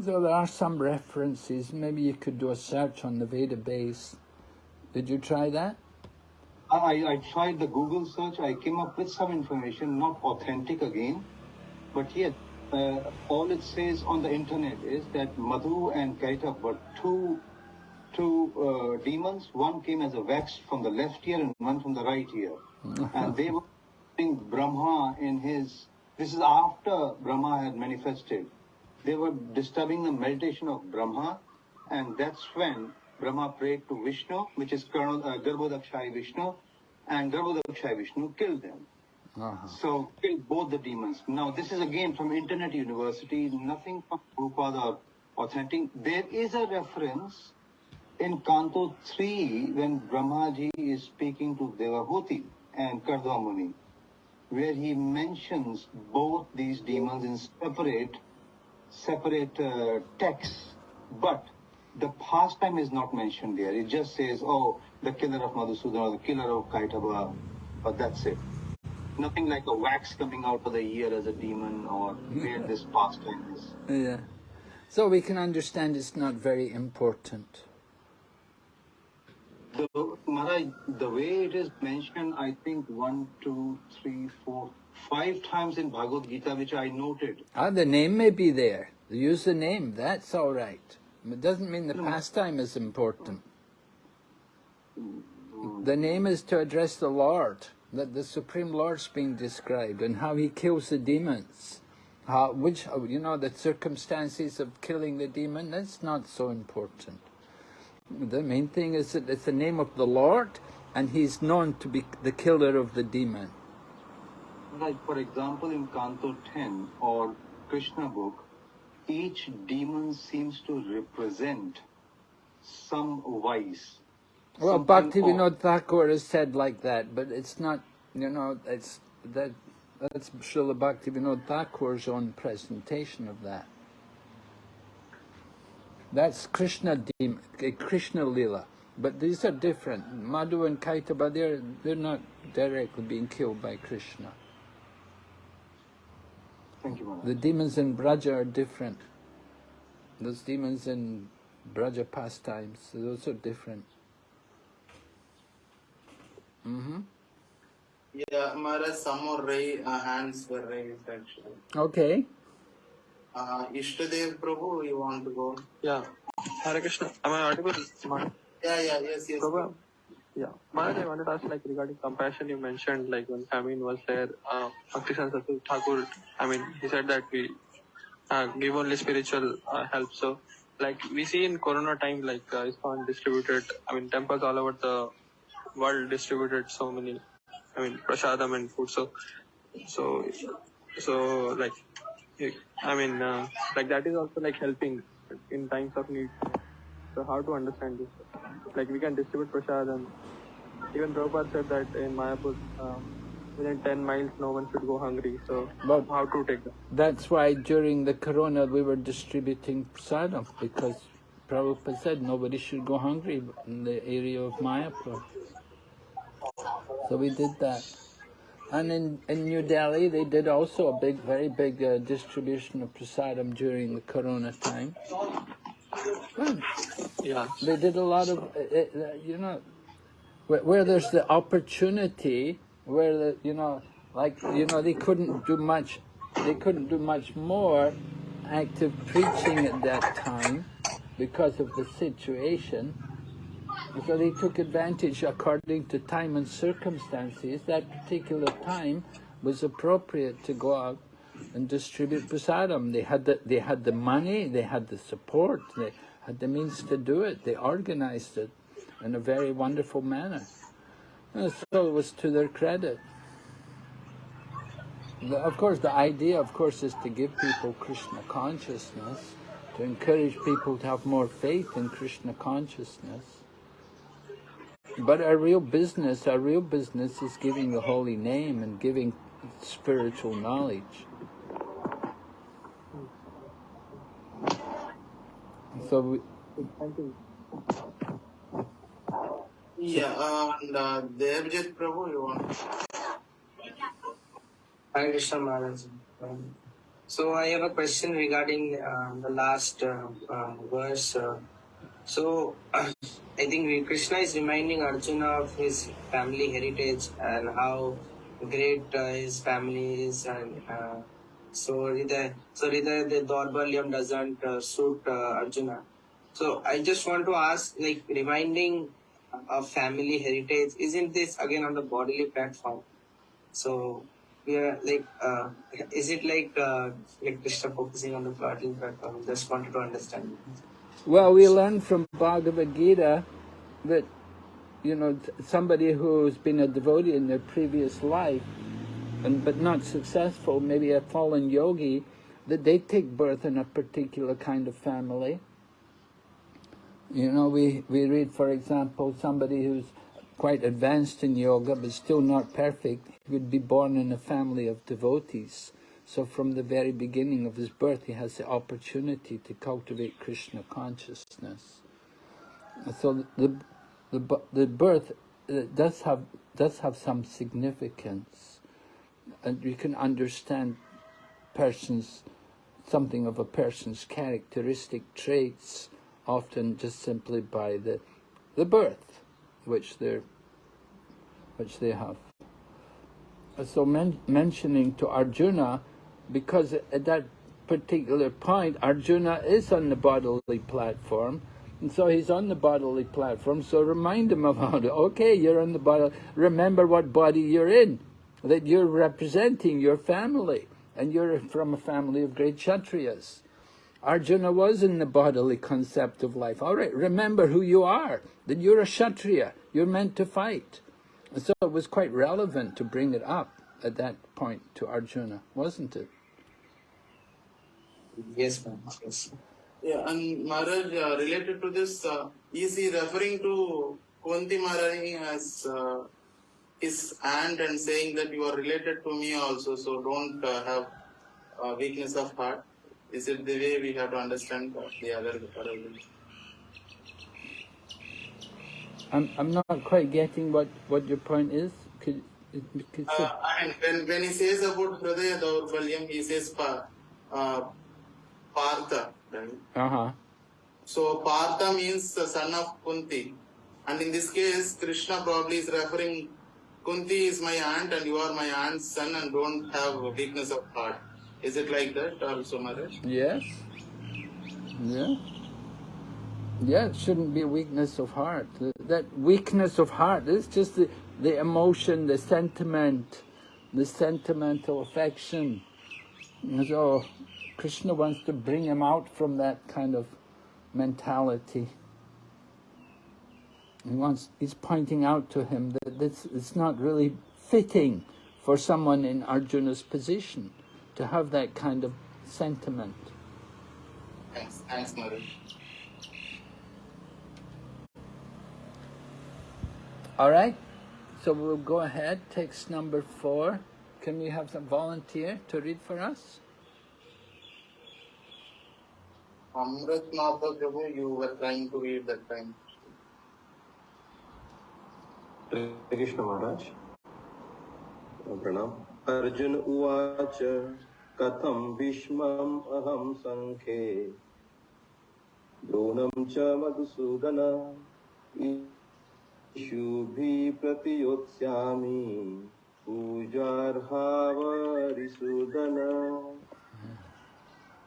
So there are some references. Maybe you could do a search on the Vedabase. Did you try that? I, I tried the Google search. I came up with some information, not authentic again, but yet uh, all it says on the internet is that Madhu and Kaitap were two two uh, demons. One came as a wax from the left ear and one from the right ear, and they were Brahma in his. This is after Brahma had manifested. They were disturbing the meditation of Brahma, and that's when Brahma prayed to Vishnu, which is Colonel uh, Garbhodakashayi Vishnu, and Garbhodakashayi Vishnu killed them. Uh-huh. So killed both the demons. Now this is again from Internet University, nothing from Prabhupada or authentic. There is a reference in Canto 3 when Brahmaji is speaking to Devahuti and Kardama Muni, where he mentions both these demons in separate separate uh, texts, but the pastime is not mentioned there. It just says, oh, the killer of Madhusudan or the killer of Kaitaba, but that's it. Nothing like a wax coming out of the ear as a demon or where this pastime is. Yeah. So we can understand it's not very important. The, Maharaj, the way it is mentioned, I think one, two, three, four, five times in Bhagavad Gita, which I noted. Ah, the name may be there. Use the name. That's all right. It doesn't mean the pastime is important. The name is to address the Lord, that the Supreme Lord's being described, and how he kills the demons. How, which, you know, the circumstances of killing the demon, that's not so important. The main thing is that it's the name of the Lord, and he's known to be the killer of the demon. Like, for example, in Canto 10 or Krishna book, each demon seems to represent some vice. Well, Bhakti. Vinod Thakur has said like that, but it's not, you know, it's that that's Srila Bhakti Vinod Thakur's own presentation of that. That's Krishna Dem- eh, Krishna Lila, but these are different. Madhu and Kaitaba, they're they're not directly being killed by Krishna. Thank you, Maharaj. The demons in Braja are different. Those demons in Braja pastimes, those are different. Mm-hmm. Yeah, Maharaj, some more ra- uh, hands were raised actually. Okay. Uh, Ishtadev Prabhu, you want to go? Yeah. Hare Krishna. Am I audible? Yeah, yeah, yes, yes. Prabhu, yeah. Maharaj, I wanted to ask, like, regarding compassion, you mentioned, like, when famine was there, uh, Thakur, I mean, he said that we uh, give only spiritual uh, help. So, like, we see in Corona time, like, uh, ISKCON distributed, I mean, temples all over the world distributed so many, I mean, prasadam and food. So, so, so, like, I mean, uh, like, that is also, like, helping in times of need. So how to understand this? Like we can distribute prasad and even Prabhupada said that in Mayapur, um, within 10 miles no one should go hungry. So But- how to take that? That's why during the corona we were distributing prasadam because Prabhupada said nobody should go hungry in the area of Mayapur. So we did that. And in, in New Delhi they did also a big, very big uh, distribution of prasadam during the corona time. Yeah. They did a lot of, uh, uh, you know, where, where there's the opportunity, where the, you know, like, you know, they couldn't do much, they couldn't do much more active preaching at that time because of the situation. So they took advantage according to time and circumstances. That particular time was appropriate to go out and distribute prasadam. They had the, they had the money, they had the support, they had the means to do it. They organized it in a very wonderful manner. And so it was to their credit. Of course, the idea, of course, is to give people Krishna consciousness, to encourage people to have more faith in Krishna consciousness. But our real business, our real business is giving the holy name and giving spiritual knowledge. So we, Thank you. Yeah, uh, and uh, Devjit Prabhu, you want? Hare Krishna Maharaj. Um, So I have a question regarding uh, the last uh, uh, verse. Uh, so I think Krishna is reminding Arjuna of his family heritage and how great uh, his family is, and uh, so Hridaya, so Hridaya, the Daurbalyam doesn't uh, suit uh, Arjuna. So I just want to ask, like reminding of family heritage, isn't this again on the bodily platform? So are like, uh, is it like uh, like Krishna focusing on the bodily platform? Just wanted to understand. well, we learn from Bhagavad Gita that, you know, somebody who's been a devotee in their previous life, and but not successful, maybe a fallen yogi, that they take birth in a particular kind of family. You know, we, we read, for example, somebody who's quite advanced in yoga but still not perfect would be born in a family of devotees. So from the very beginning of his birth, he has the opportunity to cultivate Krishna consciousness. So the the the birth uh, does have does have some significance, and you can understand persons something of a person's characteristic traits often just simply by the the birth which they which they have. So men, mentioning to Arjuna, because at that particular point Arjuna is on the bodily platform, and so he's on the bodily platform. So remind him about it. Okay, you're on the body. Remember what body you're in, that you're representing your family, and you're from a family of great kshatriyas. Arjuna was in the bodily concept of life. All right, remember who you are, that you're a Kshatriya, you're meant to fight. And so it was quite relevant to bring it up at that point to Arjuna, wasn't it? Yes, ma'am. Yes. Yeah, and Maharaj, uh, related to this, uh, is he referring to Kunti Maharani as uh, his aunt and saying that you are related to me also, so don't uh, have uh, weakness of heart? Is it the way we have to understand the other parallel? I'm, I'm not quite getting what, what your point is. Could, could Uh, and when, when he says about Hridaya Daurbalyam, he says pa, uh, Partha, right? uh-huh. So Partha means the son of Kunti. And in this case, Krishna probably is referring, Kunti is my aunt and you are my aunt's son and don't have a weakness of heart. Is it like that also, Maharaj? Yes. Yeah. Yeah, it shouldn't be a weakness of heart. That weakness of heart is just the, the emotion, the sentiment, the sentimental affection. So oh, Krishna wants to bring him out from that kind of mentality. He wants, he's pointing out to him that this it's not really fitting for someone in Arjuna's position to have that kind of sentiment. Thanks, thanks, Mother. All right, so we'll go ahead. Text number four. Can we have some volunteer to read for us? Amrit Natha Prabhu, you were trying to read that time. Krishna महाराज। प्रणाम। अर्जुन उवाच कथम भीष्मम् अहं सङ्ख्ये। च मधुसूदन इषुभिः प्रतियोत्स्यामि।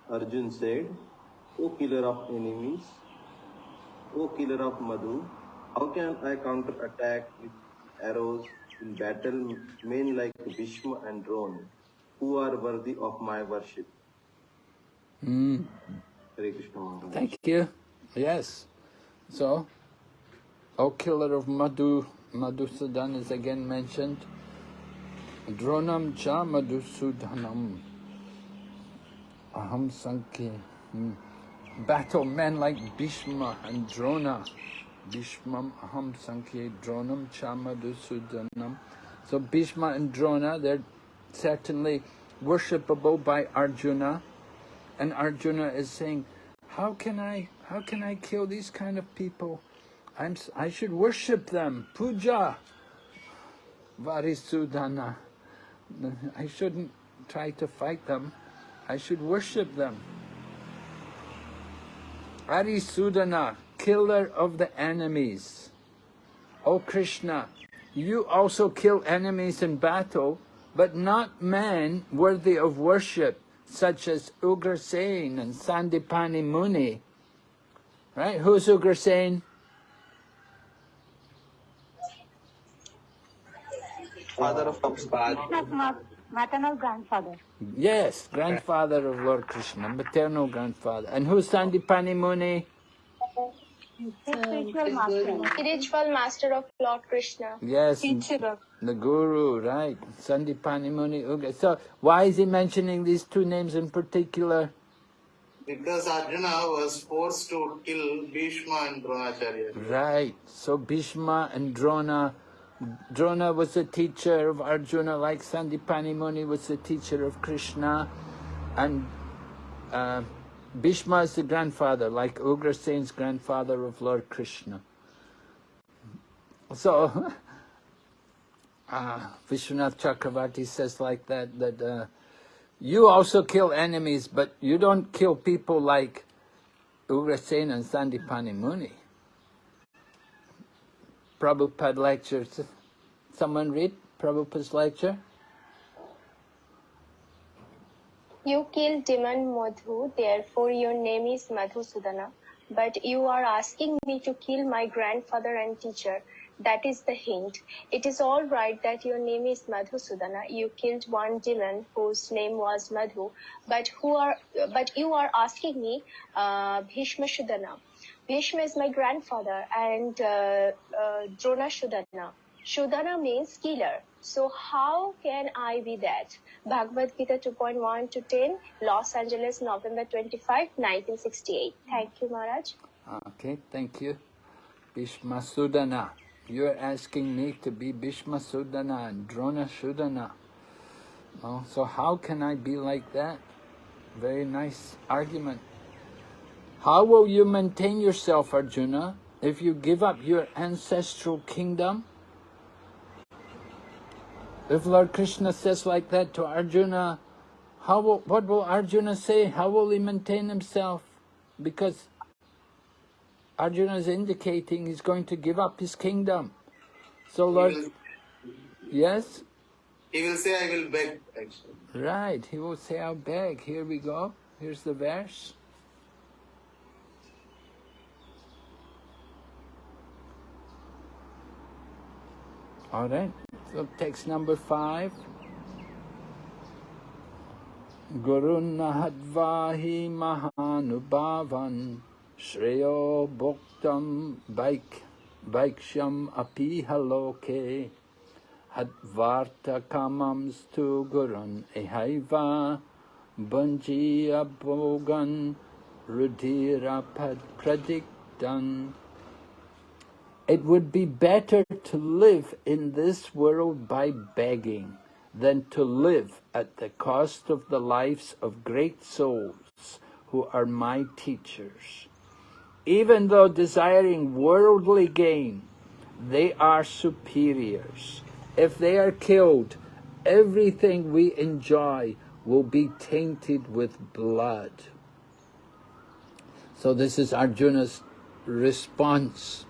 Arjun said O killer of enemies O killer of Madhu how can I counterattack with arrows in battle men like Bhishma and Drona, who are worthy of my worship? Mm. Hare Krishna Maharaj. Thank you. Yes. So, O killer of Madhu, Madhusudan is again mentioned. Dronam cha Madhusudanam. Aham Sankhe. Hmm. Battle men like Bhishma and Drona. Bhishmam Aham Sankhe Dronam cha Madhusudanam. So Bhishma and Drona, they're certainly worshipable by Arjuna. And Arjuna is saying, how can I, how can I kill these kind of people? I'm, I should worship them. Puja. Varisudana. I shouldn't try to fight them. I should worship them. Arisudana, killer of the enemies. O Krishna, you also kill enemies in battle, but not men worthy of worship, such as Ugrasen and Sandipani Muni. Right? Who's Ugrasen? Father of maternal grandfather. Yes, grandfather of Lord Krishna, maternal grandfather. And who's Sandipani Muni? Spiritual master. Spiritual master of Lord Krishna. Yes, Teacher of the guru, right. Sandipani Muni. Okay. So why is he mentioning these two names in particular? Because Arjuna was forced to kill Bhishma and Dronacharya. Right. So Bhishma and Drona, Drona was the teacher of Arjuna, like Sandipani Muni was the teacher of Krishna, and uh, Bhishma is the grandfather, like Ugrasen's grandfather of Lord Krishna. So, uh, Vishwanath Chakravarti says like that, that uh, you also kill enemies, but you don't kill people like Ugrasen and Sandipani Muni. Prabhupada lectures. Someone read Prabhupada's lecture? You killed demon Madhu, therefore your name is Madhusudana. But you are asking me to kill my grandfather and teacher. That is the hint. It is all right that your name is Madhusudana. You killed one demon whose name was Madhu. But who are? But you are asking me, uh, Bhishma Shudana. Bhishma is my grandfather, and uh, uh, Drona Shudana. Shudana means killer. So how can I be that? Bhagavad Gita 2.1 to 10, Los Angeles, November 25, 1968. Thank you, Maharaj. Okay, thank you. Bhishma Sudana. You're asking me to be Bhishma Sudana and Drona Sudana. Oh, so how can I be like that? Very nice argument. How will you maintain yourself, Arjuna, if you give up your ancestral kingdom? If Lord Krishna says like that to Arjuna, how will, what will Arjuna say? How will he maintain himself? Because Arjuna is indicating he's going to give up his kingdom. So Lord, he will, yes? He will say, I will beg. Actually. Right, he will say, I'll beg. Here we go. Here's the verse. All right. So text number five. Gurunahadvahi mahanubhavan shreyo bhoktam baik baikshyam apihaloke hadvarta kamams tu gurun ehaiva bunjiya bogan rudira pad pradiktan it would be better to live in this world by begging than to live at the cost of the lives of great souls who are my teachers. Even though desiring worldly gain, they are superiors. If they are killed, everything we enjoy will be tainted with blood. So this is Arjuna's response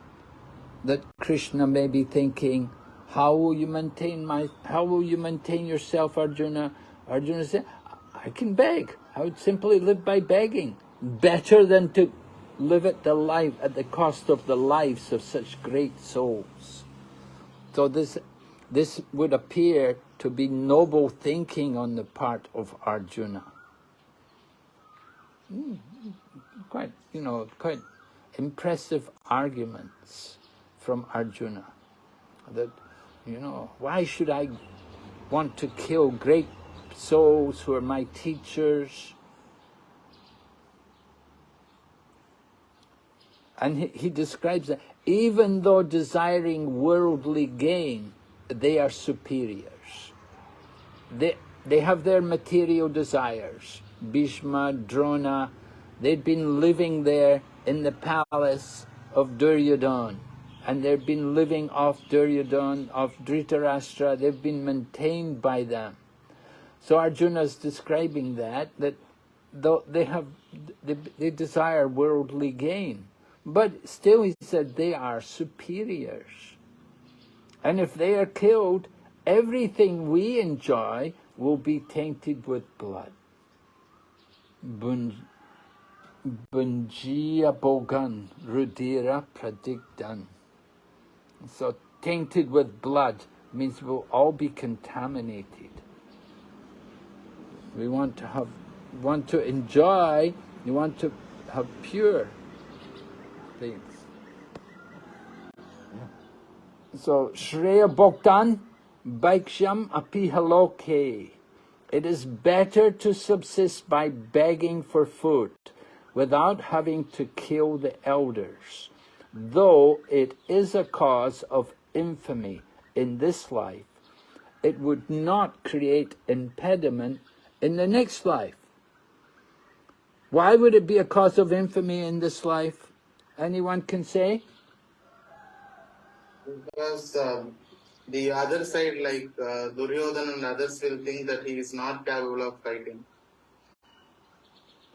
that Krishna may be thinking, how will you maintain my, how will you maintain yourself, Arjuna? Arjuna said, I can beg. I would simply live by begging. Better than to live at the life, at the cost of the lives of such great souls. So this, this would appear to be noble thinking on the part of Arjuna. Mm, quite, you know, quite impressive arguments from Arjuna that you know, why should I want to kill great souls who are my teachers? And he, he describes that even though desiring worldly gain, they are superiors. They, they have their material desires. Bhishma, Drona, they'd been living there in the palace of Duryodhana and they've been living off Duryodhana, off Dhritarashtra, they've been maintained by them. So Arjuna is describing that, that though they have, they, they desire worldly gain, but still he said they are superiors. And if they are killed, everything we enjoy will be tainted with blood. Bunjiya Bogan Rudira Pradikdan. So tainted with blood means we'll all be contaminated. We want to have, want to enjoy, you want to have pure things. So Shreya Bhoktan Bhaiksham Apihaloke. It is better to subsist by begging for food without having to kill the elders though it is a cause of infamy in this life, it would not create impediment in the next life. Why would it be a cause of infamy in this life? Anyone can say? Because um, the other side, like uh, Duryodhana and others, will think that he is not capable of fighting.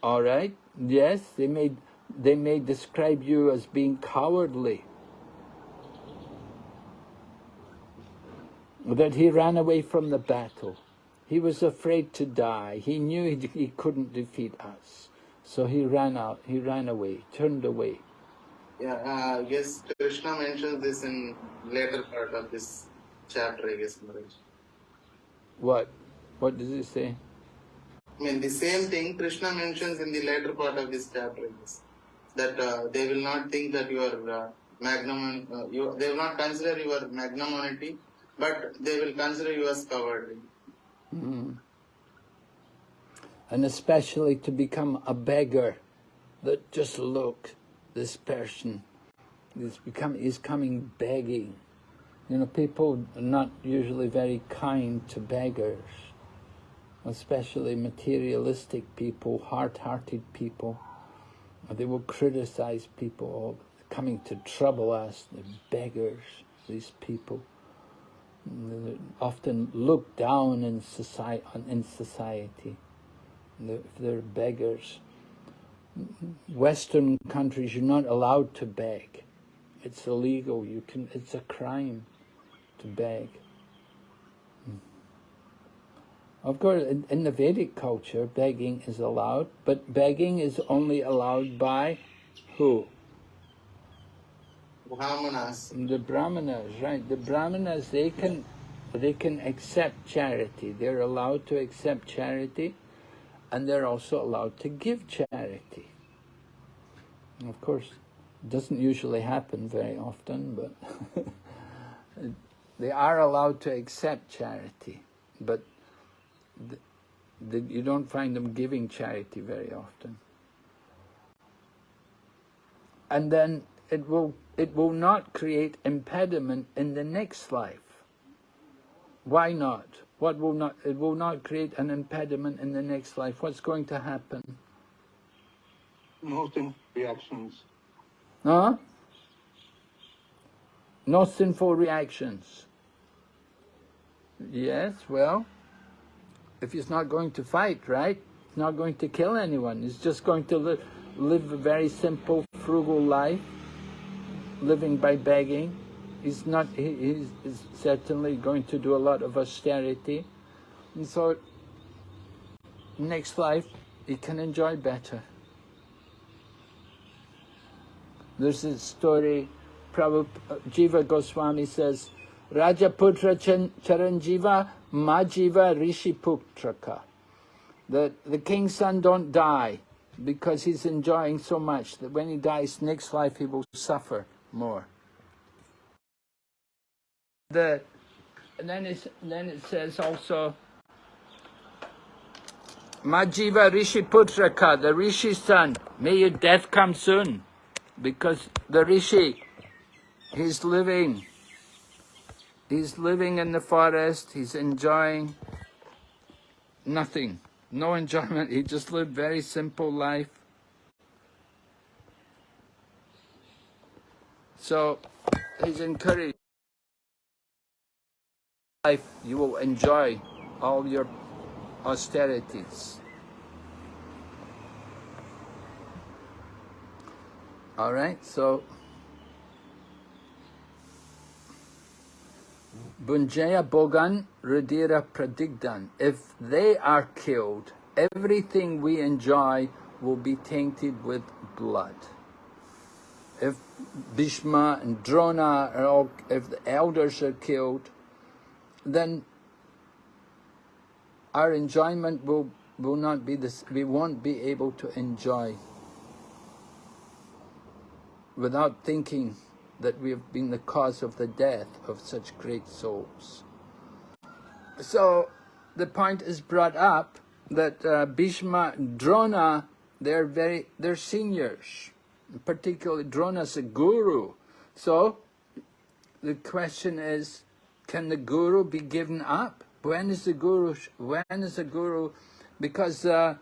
All right. Yes, they may they may describe you as being cowardly. That he ran away from the battle. He was afraid to die. He knew he, he couldn't defeat us. So he ran out, he ran away, turned away. Yeah, uh, guess Krishna mentions this in later part of this chapter, I guess, Maharaj. What? What does it say? I mean, the same thing Krishna mentions in the later part of this chapter, I guess. That uh, they will not think that you are uh, magnum, uh, you, they will not consider your magnanimity, but they will consider you as cowardly. Mm. And especially to become a beggar, that just look, this person is become is coming begging. You know, people are not usually very kind to beggars, especially materialistic people, hard-hearted people. They will criticize people, coming to trouble us, the beggars, these people. They're often looked down in society. In society. If they're beggars. Western countries, you're not allowed to beg. It's illegal. You can. It's a crime to beg. Of course, in, in, the Vedic culture, begging is allowed, but begging is only allowed by who? Brahmanas. The brahmanas, right? The brahmanas, they can, they can accept charity. They're allowed to accept charity, and they're also allowed to give charity. Of course, it doesn't usually happen very often, but they are allowed to accept charity, but the, the, you don't find them giving charity very often. And then it will, it will not create impediment in the next life. Why not? What will not, it will not create an impediment in the next life. What's going to happen? No sin reactions. Huh? No sinful reactions. Yes, well, if he's not going to fight, right? He's not going to kill anyone. He's just going to li live a very simple, frugal life, living by begging. He's not, he, he's, certainly going to do a lot of austerity. And so, next life, he can enjoy better. There's a story, Prabhupada, Jiva Goswami says, Rajaputra Charanjiva Majiva Rishi Putraka. That the king's son don't die because he's enjoying so much that when he dies next life he will suffer more. The, and then, it's, then it says also, Majiva Rishi Putraka, the Rishi's son, may your death come soon. Because the Rishi, he's living, he's living in the forest, he's enjoying nothing, no enjoyment, he just lived very simple life. So he's encouraged life you will enjoy all your austerities. All right, so Bunjaya Bogan Rudira Pradigdan. If they are killed, everything we enjoy will be tainted with blood. If Bhishma and Drona are all, if the elders are killed, then our enjoyment will, will not be this, we won't be able to enjoy without thinking that we have been the cause of the death of such great souls. So the point is brought up that uh, Bhishma, Drona, they're very, they're seniors, particularly Drona's a guru. So the question is, can the guru be given up? When is the guru, when is the guru, because uh,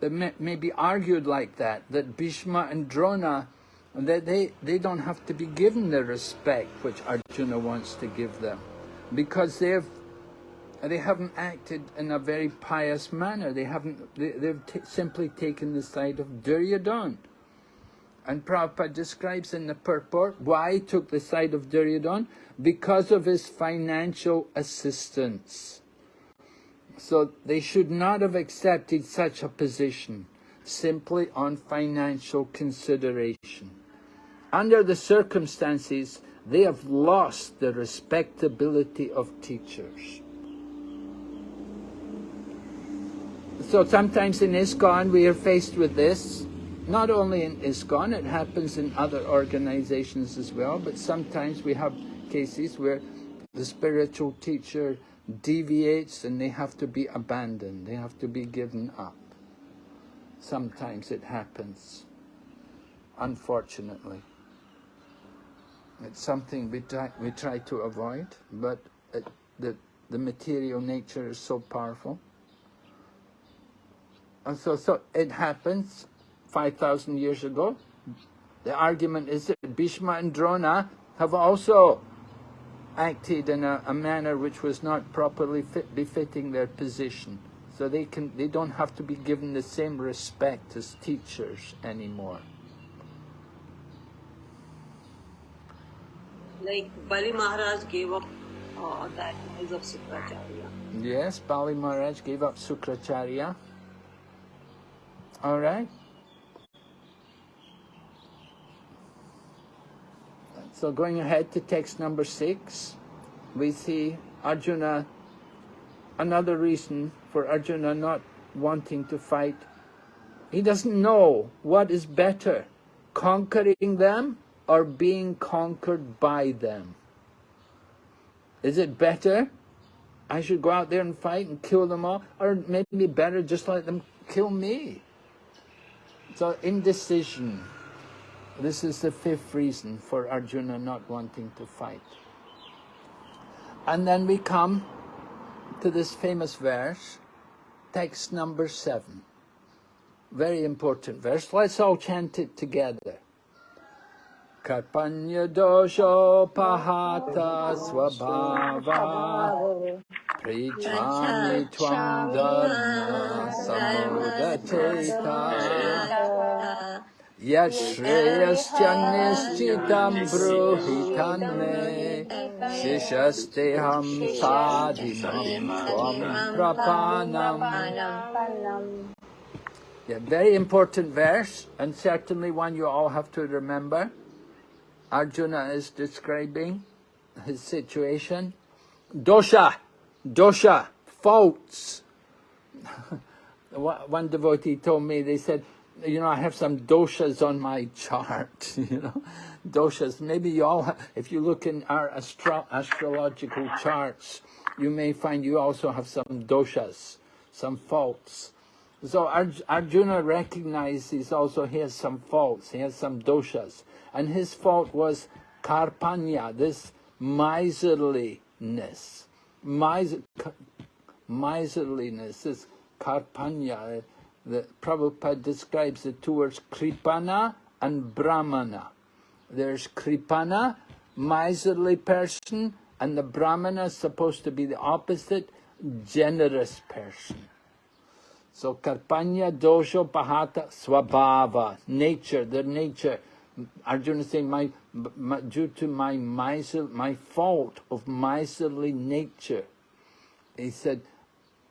it may, may be argued like that, that Bhishma and Drona that they, they don't have to be given the respect which Arjuna wants to give them because they've they haven't acted in a very pious manner. They haven't. They, they've simply taken the side of Duryodhan. And Prabhupada describes in the purport why he took the side of Duryodhan because of his financial assistance. So they should not have accepted such a position simply on financial consideration. Under the circumstances, they have lost the respectability of teachers. So sometimes in ISKCON we are faced with this. Not only in ISKCON, it happens in other organizations as well, but sometimes we have cases where the spiritual teacher deviates and they have to be abandoned, they have to be given up. Sometimes it happens, unfortunately. It's something we try, we try to avoid, but it, the, the material nature is so powerful. And so, so it happens 5,000 years ago. The argument is that Bhishma and Drona have also acted in a, a manner which was not properly fit, befitting their position. So they, can, they don't have to be given the same respect as teachers anymore. Like Bali Maharaj gave up uh, that knowledge of Sukracharya. Yes, Bali Maharaj gave up Sukracharya. All right. So going ahead to text number six, we see Arjuna, another reason for Arjuna not wanting to fight. He doesn't know what is better, conquering them or being conquered by them. Is it better I should go out there and fight and kill them all, or maybe better just let them kill me? So indecision. This is the fifth reason for Arjuna not wanting to fight. And then we come to this famous verse, text number seven. Very important verse. Let's all chant it together. Karpanya dosho pahata swabhava. Prijami tvam dharma Yashreyascha nischitam bruhitanme Shishasteham sadhinam tvam prapanam. Yeah, very important verse, and certainly one you all have to remember. Arjuna is describing his situation. Dosha, dosha, faults. one devotee told me, they said, you know, I have some doshas on my chart, you know, doshas. Maybe you all, have, if you look in our astro astrological charts, you may find you also have some doshas, some faults. So Arjuna recognizes also he has some faults, he has some doshas. And his fault was karpanya, this miserliness. Miser, miserliness, this karpanya. The Prabhupada describes the two words kripana and brahmana. There's kripana, miserly person, and the brahmana is supposed to be the opposite, generous person. So karpanya dosho pahata swabhava, nature, their nature. Arjuna saying, my, my, due to my miser, my fault of miserly nature. He said,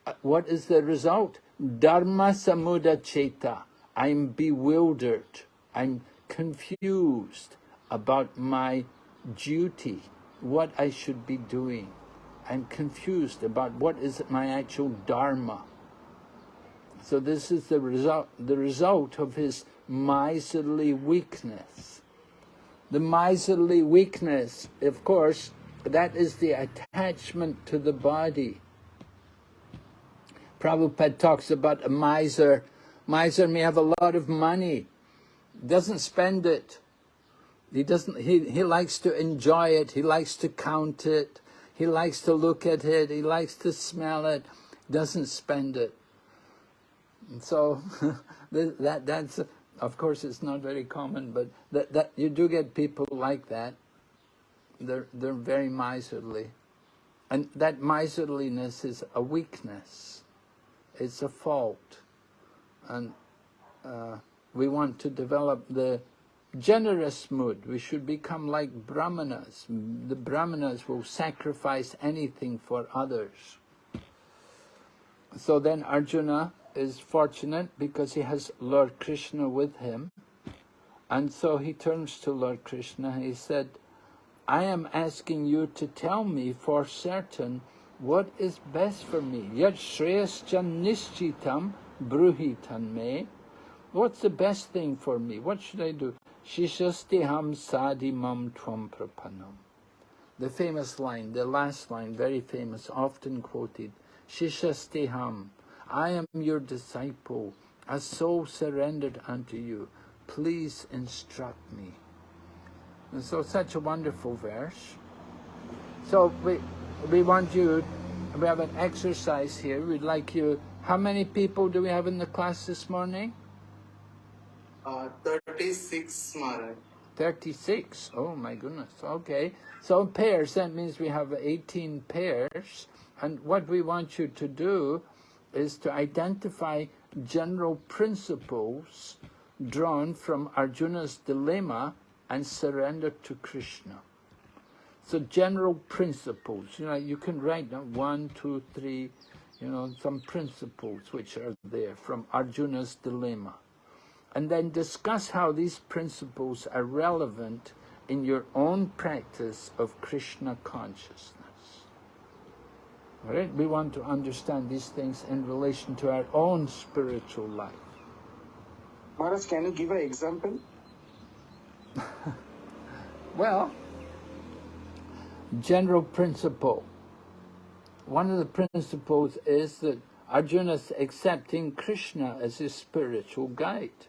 uh, what is the result? Dharma samuda cheta. I'm bewildered. I'm confused about my duty, what I should be doing. I'm confused about what is my actual dharma. So this is the result, the result of his miserly weakness. The miserly weakness, of course, that is the attachment to the body. Prabhupada talks about a miser. Miser may have a lot of money, doesn't spend it. He doesn't. He he likes to enjoy it. He likes to count it. He likes to look at it. He likes to smell it. Doesn't spend it. And so that that's of course it's not very common, but that that you do get people like that. They're they're very miserly, and that miserliness is a weakness. It's a fault, and uh, we want to develop the generous mood. We should become like brahmanas. The brahmanas will sacrifice anything for others. So then Arjuna is fortunate because he has Lord Krishna with him. And so he turns to Lord Krishna. He said, I am asking you to tell me for certain what is best for me. Yat shreyascha nishchitam bruhitan me. What's the best thing for me? What should I do? Shishastiham sadimam tvam. The famous line, the last line, very famous, often quoted. Shishastiham. I am your disciple, a soul surrendered unto you. Please instruct me. And so such a wonderful verse. So we, we want you, we have an exercise here. We'd like you, how many people do we have in the class this morning? Uh, 36, Maharaj. 36. Oh my goodness. Okay. So pairs, that means we have 18 pairs. And what we want you to do is to identify general principles drawn from Arjuna's dilemma and surrender to Krishna. So general principles, you know, you can write down one, two, three, you know, some principles which are there from Arjuna's dilemma. And then discuss how these principles are relevant in your own practice of Krishna consciousness. All right? We want to understand these things in relation to our own spiritual life. Maharaj, can you give an example? Well, general principle. One of the principles is that Arjuna's accepting Krishna as his spiritual guide.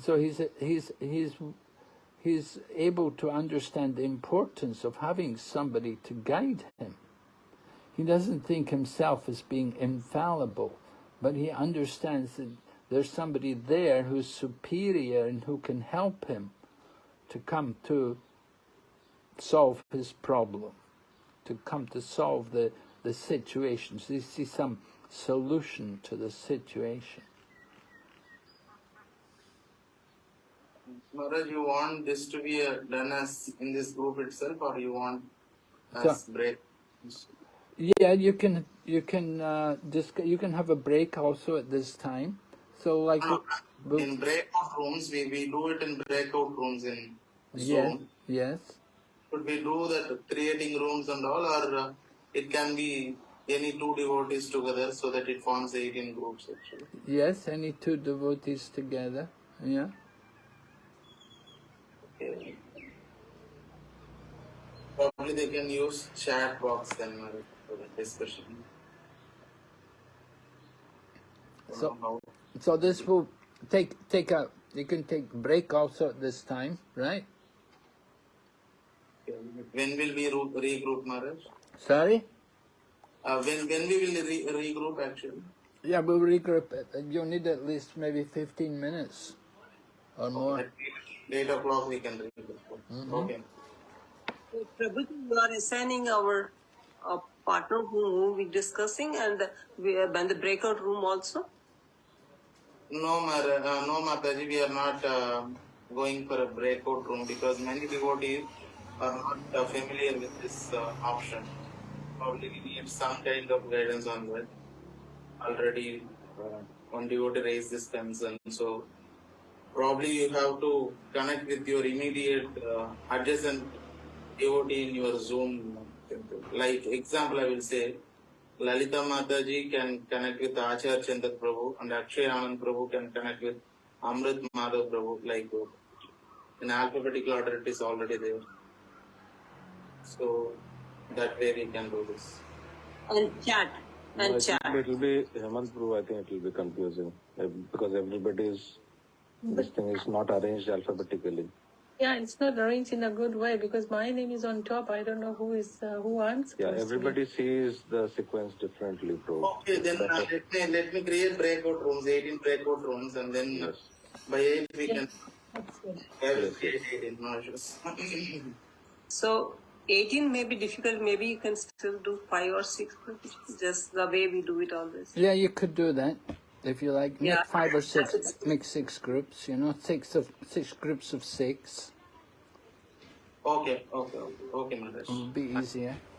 So he's he's he's he's able to understand the importance of having somebody to guide him. He doesn't think himself as being infallible, but he understands that there's somebody there who's superior and who can help him to come to solve his problem, to come to solve the, the situation, to see some solution to the situation. Maharaj, you want this to be uh, done as in this group itself, or you want So- as break? Yeah, you can you can uh, disc- you can have a break also at this time. So like we- In breakout rooms, we, we do it in breakout rooms in yeah, Zoom. yes. Should we do that creating rooms and all, or uh, it can be any two devotees together so that it forms 18 groups actually? Yes, any two devotees together. Yeah. Okay. Probably they can use chat box then for the discussion. So so this will take take a you can take break also at this time, right? When will we ro- regroup, Maharaj? Sorry? Uh, when when we will re- regroup actually? Yeah, we'll regroup. You'll need at least maybe 15 minutes or more. At eight o'clock we can regroup. Mhm. Okay. Prabhu, you are assigning our uh, partner whom we discussing and we are in the breakout room also. No, Mar- uh, no, Mataji, we are not uh, going for a breakout room because many devotees are not uh, familiar with this uh, option. Probably we need some kind of guidance on that. Already, uh, one devotee raised this concern, so probably you have to connect with your immediate uh, adjacent devotee in your Zoom. Like example, I will say, Lalita Mataji can connect with Acharya Chandra Prabhu and Akshay Anand Prabhu can connect with Amrit Madhav Prabhu. Like in alphabetical order, it is already there. So that way we can do this. And chat. And I chat. think it will be Hemant Prabhu. I think it will be confusing because everybody is this thing is not arranged alphabetically. Yeah, it's not arranged in a good way because my name is on top. I don't know who is uh, who I'm supposed Yeah, to everybody sees the sequence differently, bro. Okay, then uh, let me let me create breakout rooms, 18 breakout rooms, and then uh, by 8 we can That's good. I will create 18 no. So 18 may be difficult. Maybe you can still do five or six, just the way we do it always. Yeah, you could do that if you like. Make five or six. Make six groups. You know, six of six groups of six. okay, okay, okay, okay, Maharaj. It would be easier. Eh?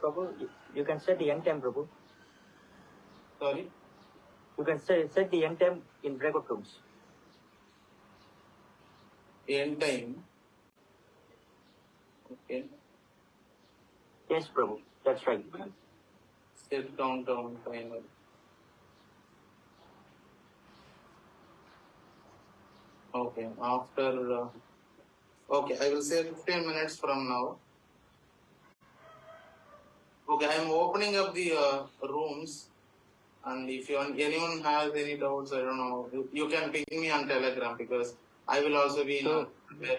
Prabhu. You, you can set the end time, Prabhu. Sorry? You can set, set the end time in breakout rooms. End time. Okay. Yes, Prabhu. That's right. Set countdown timer. Okay, after. Uh, okay, I will say 15 minutes from now. Okay, I am opening up the uh, rooms, and if you, anyone has any doubts, I don't know, you, you can ping me on Telegram because I will also be in. So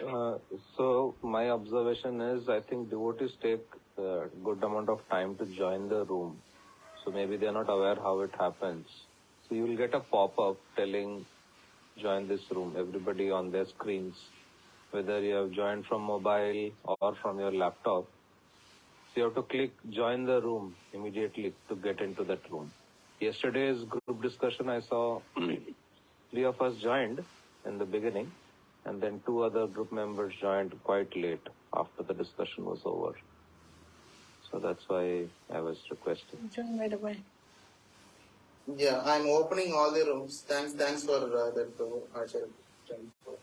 Uh, so my observation is, I think devotees take a good amount of time to join the room. So maybe they are not aware how it happens. So you will get a pop-up telling, join this room. Everybody on their screens, whether you have joined from mobile or from your laptop. So you have to click join the room immediately to get into that room. Yesterday's group discussion, I saw three of us joined in the beginning and then two other group members joined quite late after the discussion was over. So that's why I was requesting. Join right away. Yeah, I'm opening all the rooms. Thanks, thanks for uh, that, uh, Acharya. Thanks for-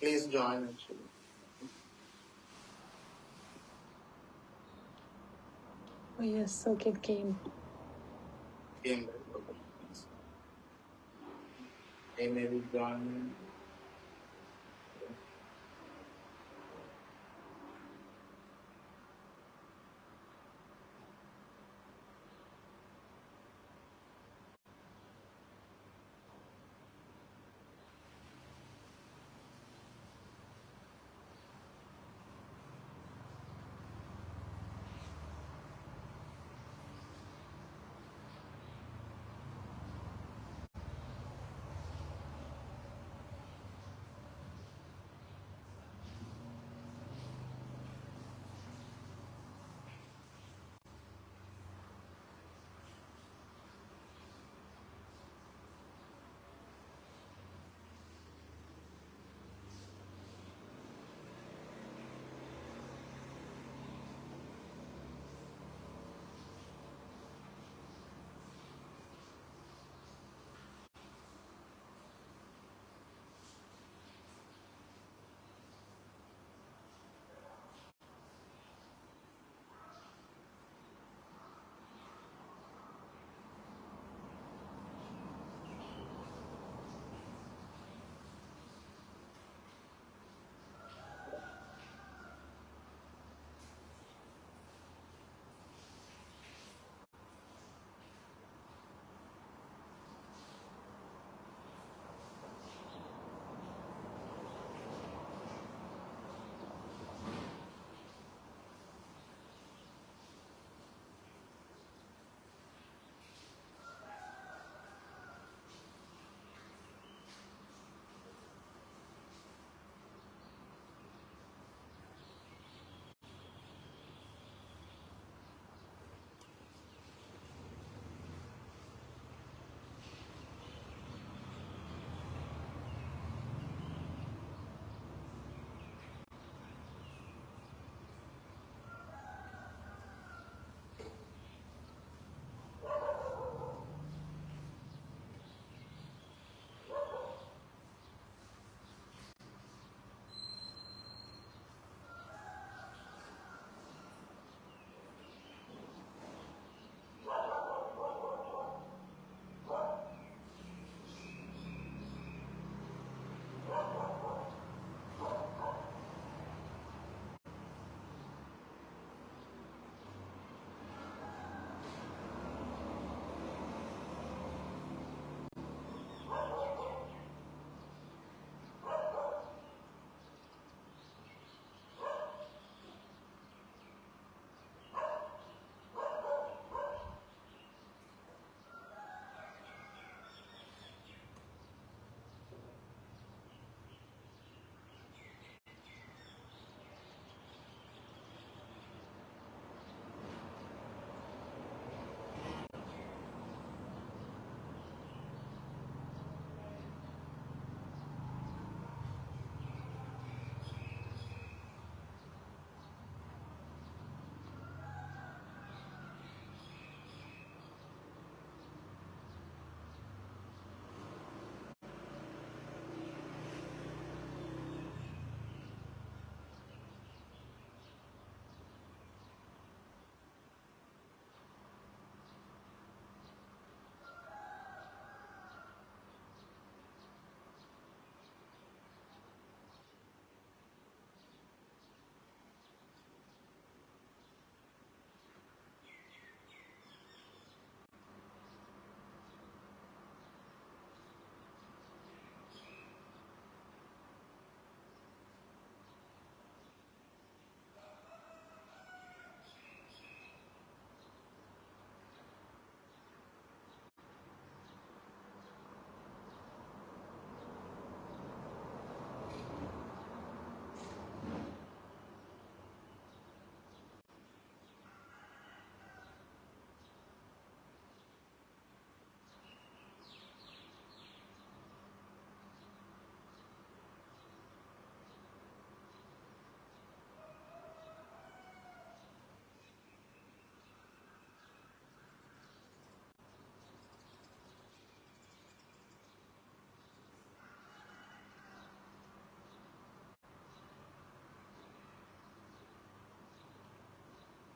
Please join actually. Oh yes, so kid came. Game right? Okay. Thanks. Hey,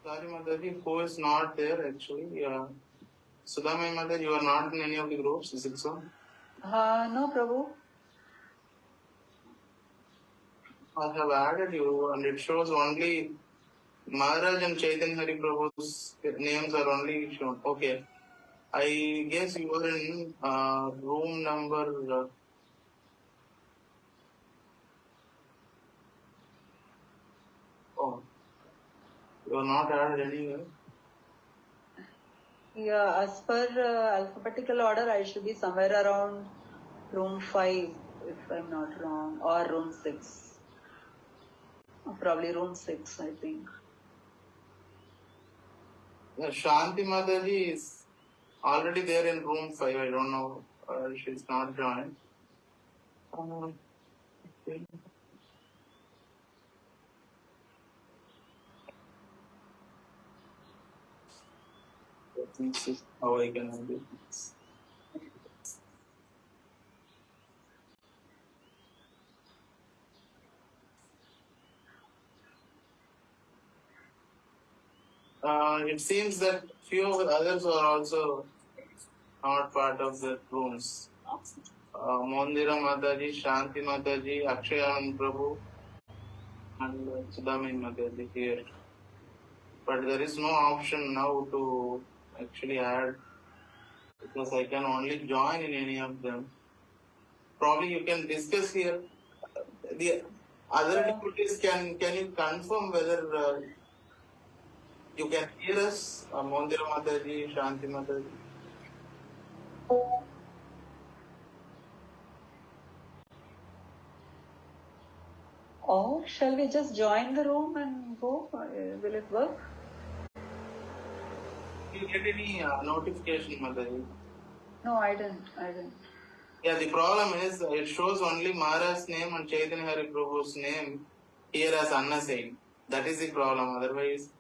Sorry, Mataji, who is not there actually? Uh, Sudhamai Mataji, you are not in any of the groups, is it so? Uh, no, Prabhu. I have added you and it shows only Maharaj and Chaitanya Hari Prabhu's names are only shown. Okay. I guess you are in uh, room number. Uh, oh, you are not added anywhere. Yeah, as per uh, alphabetical order, I should be somewhere around room 5, if I'm not wrong, or room 6. Probably room 6, I think. Yeah, Shanti Mataji is already there in room 5. I don't know. Uh, she's not joined. Um, okay. Me see how I can do this. Uh, it seems that few others are also not part of the rooms. Uh, Mondira Mataji, Shanti Mataji, Akshayan Prabhu, and uh, Sudhamin Mataji here. But there is no option now to actually add because I can only join in any of them. Probably you can discuss here. The other deputies can can you confirm whether uh, you can hear us, uh, Mondira Mataji, Shanti Mataji? Or shall we just join the room and go? Uh, Will it work? Did you get any uh, notification, Mataji? No, I didn't. I didn't. Yeah, the problem is uh, it shows only Mara's name and Chaitanya Hari Prabhu's name here as unassigned. That is the problem. Otherwise,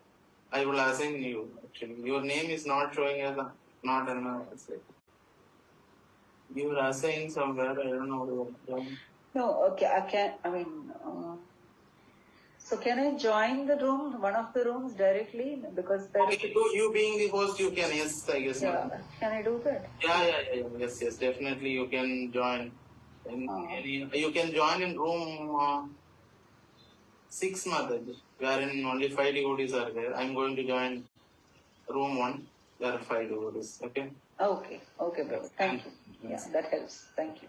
I will assign you. Actually, your name is not showing as a, not unassigned. You were assigned somewhere. I don't know. No, okay, I can't. I mean, uh, so can I join the room, one of the rooms directly? Because there is, Okay, you, you being the host, you can. Yes, I guess. yeah, can I do that? Yeah, yeah, yeah, yeah. Yes, yes, definitely you can join. In, any, you can join in room uh, six, Mataji, wherein only five devotees are there. I'm going to join room one. There are five devotees. Okay. Okay, okay, brother, thank you. Yeah, that helps, thank you.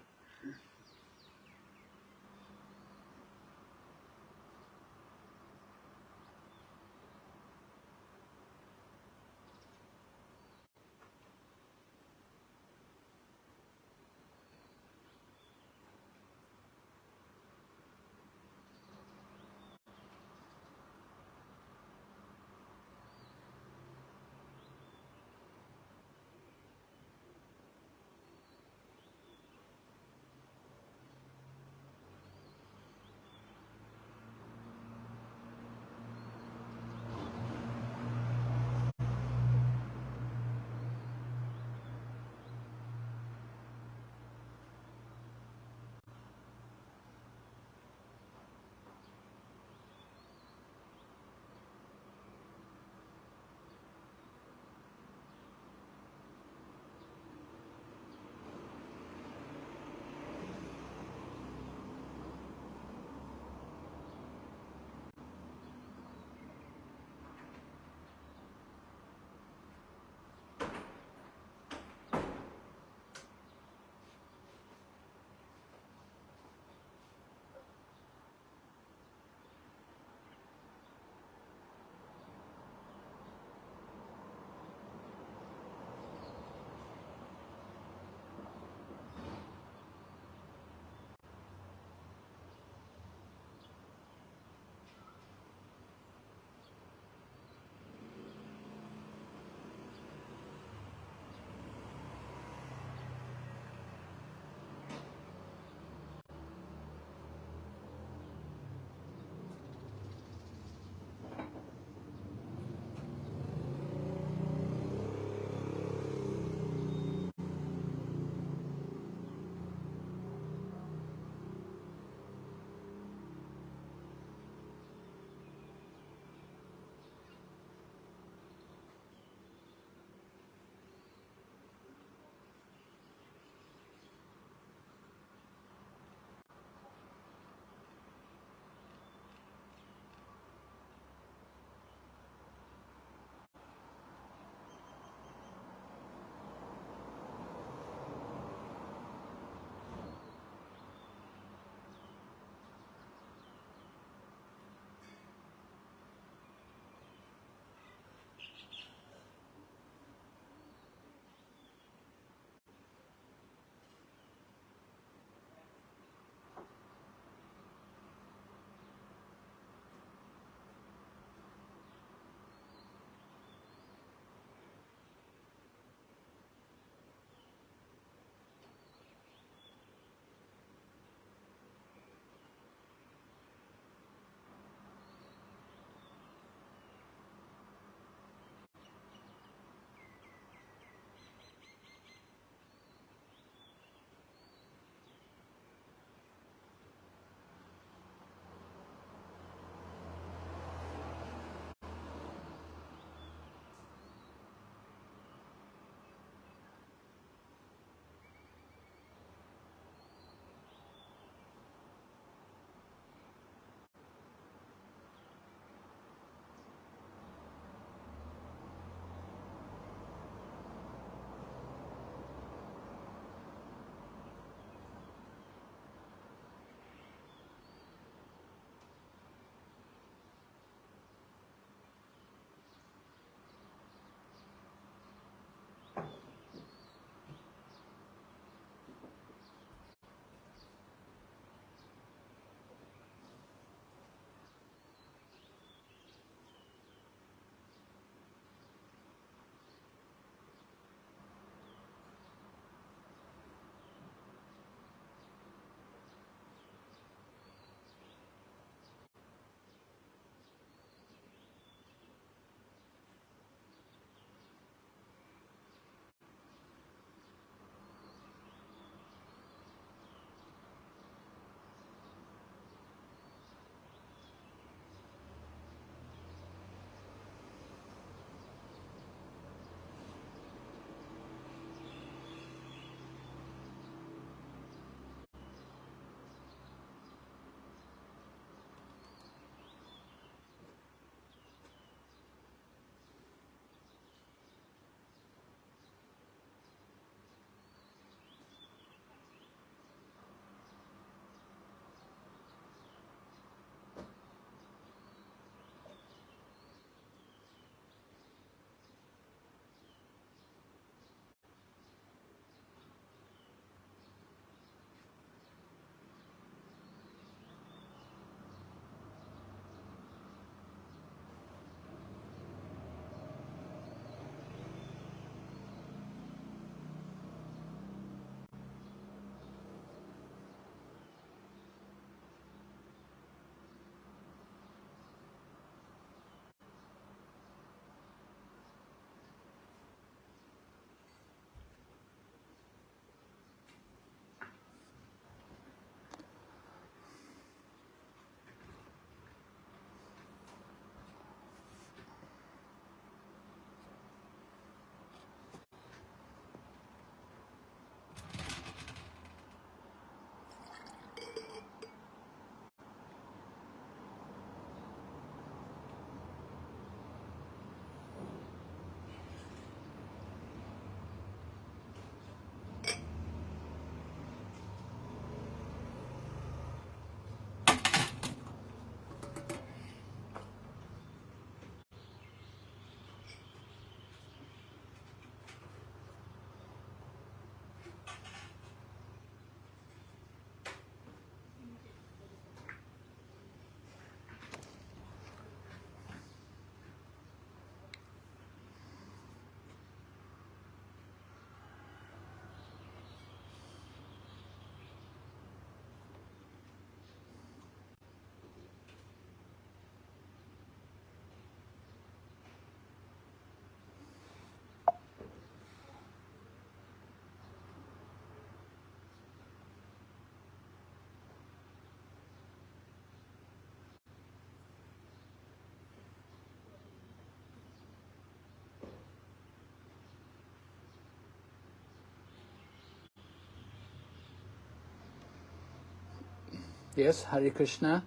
Yes, Hare Krishna.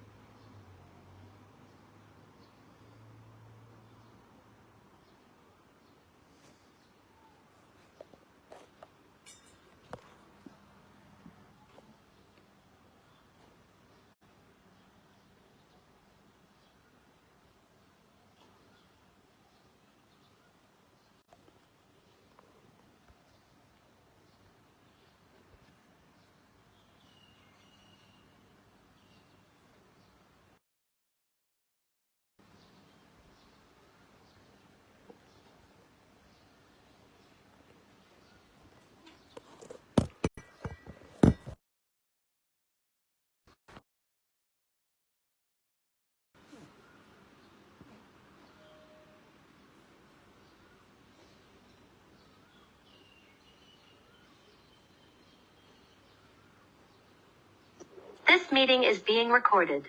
This meeting is being recorded.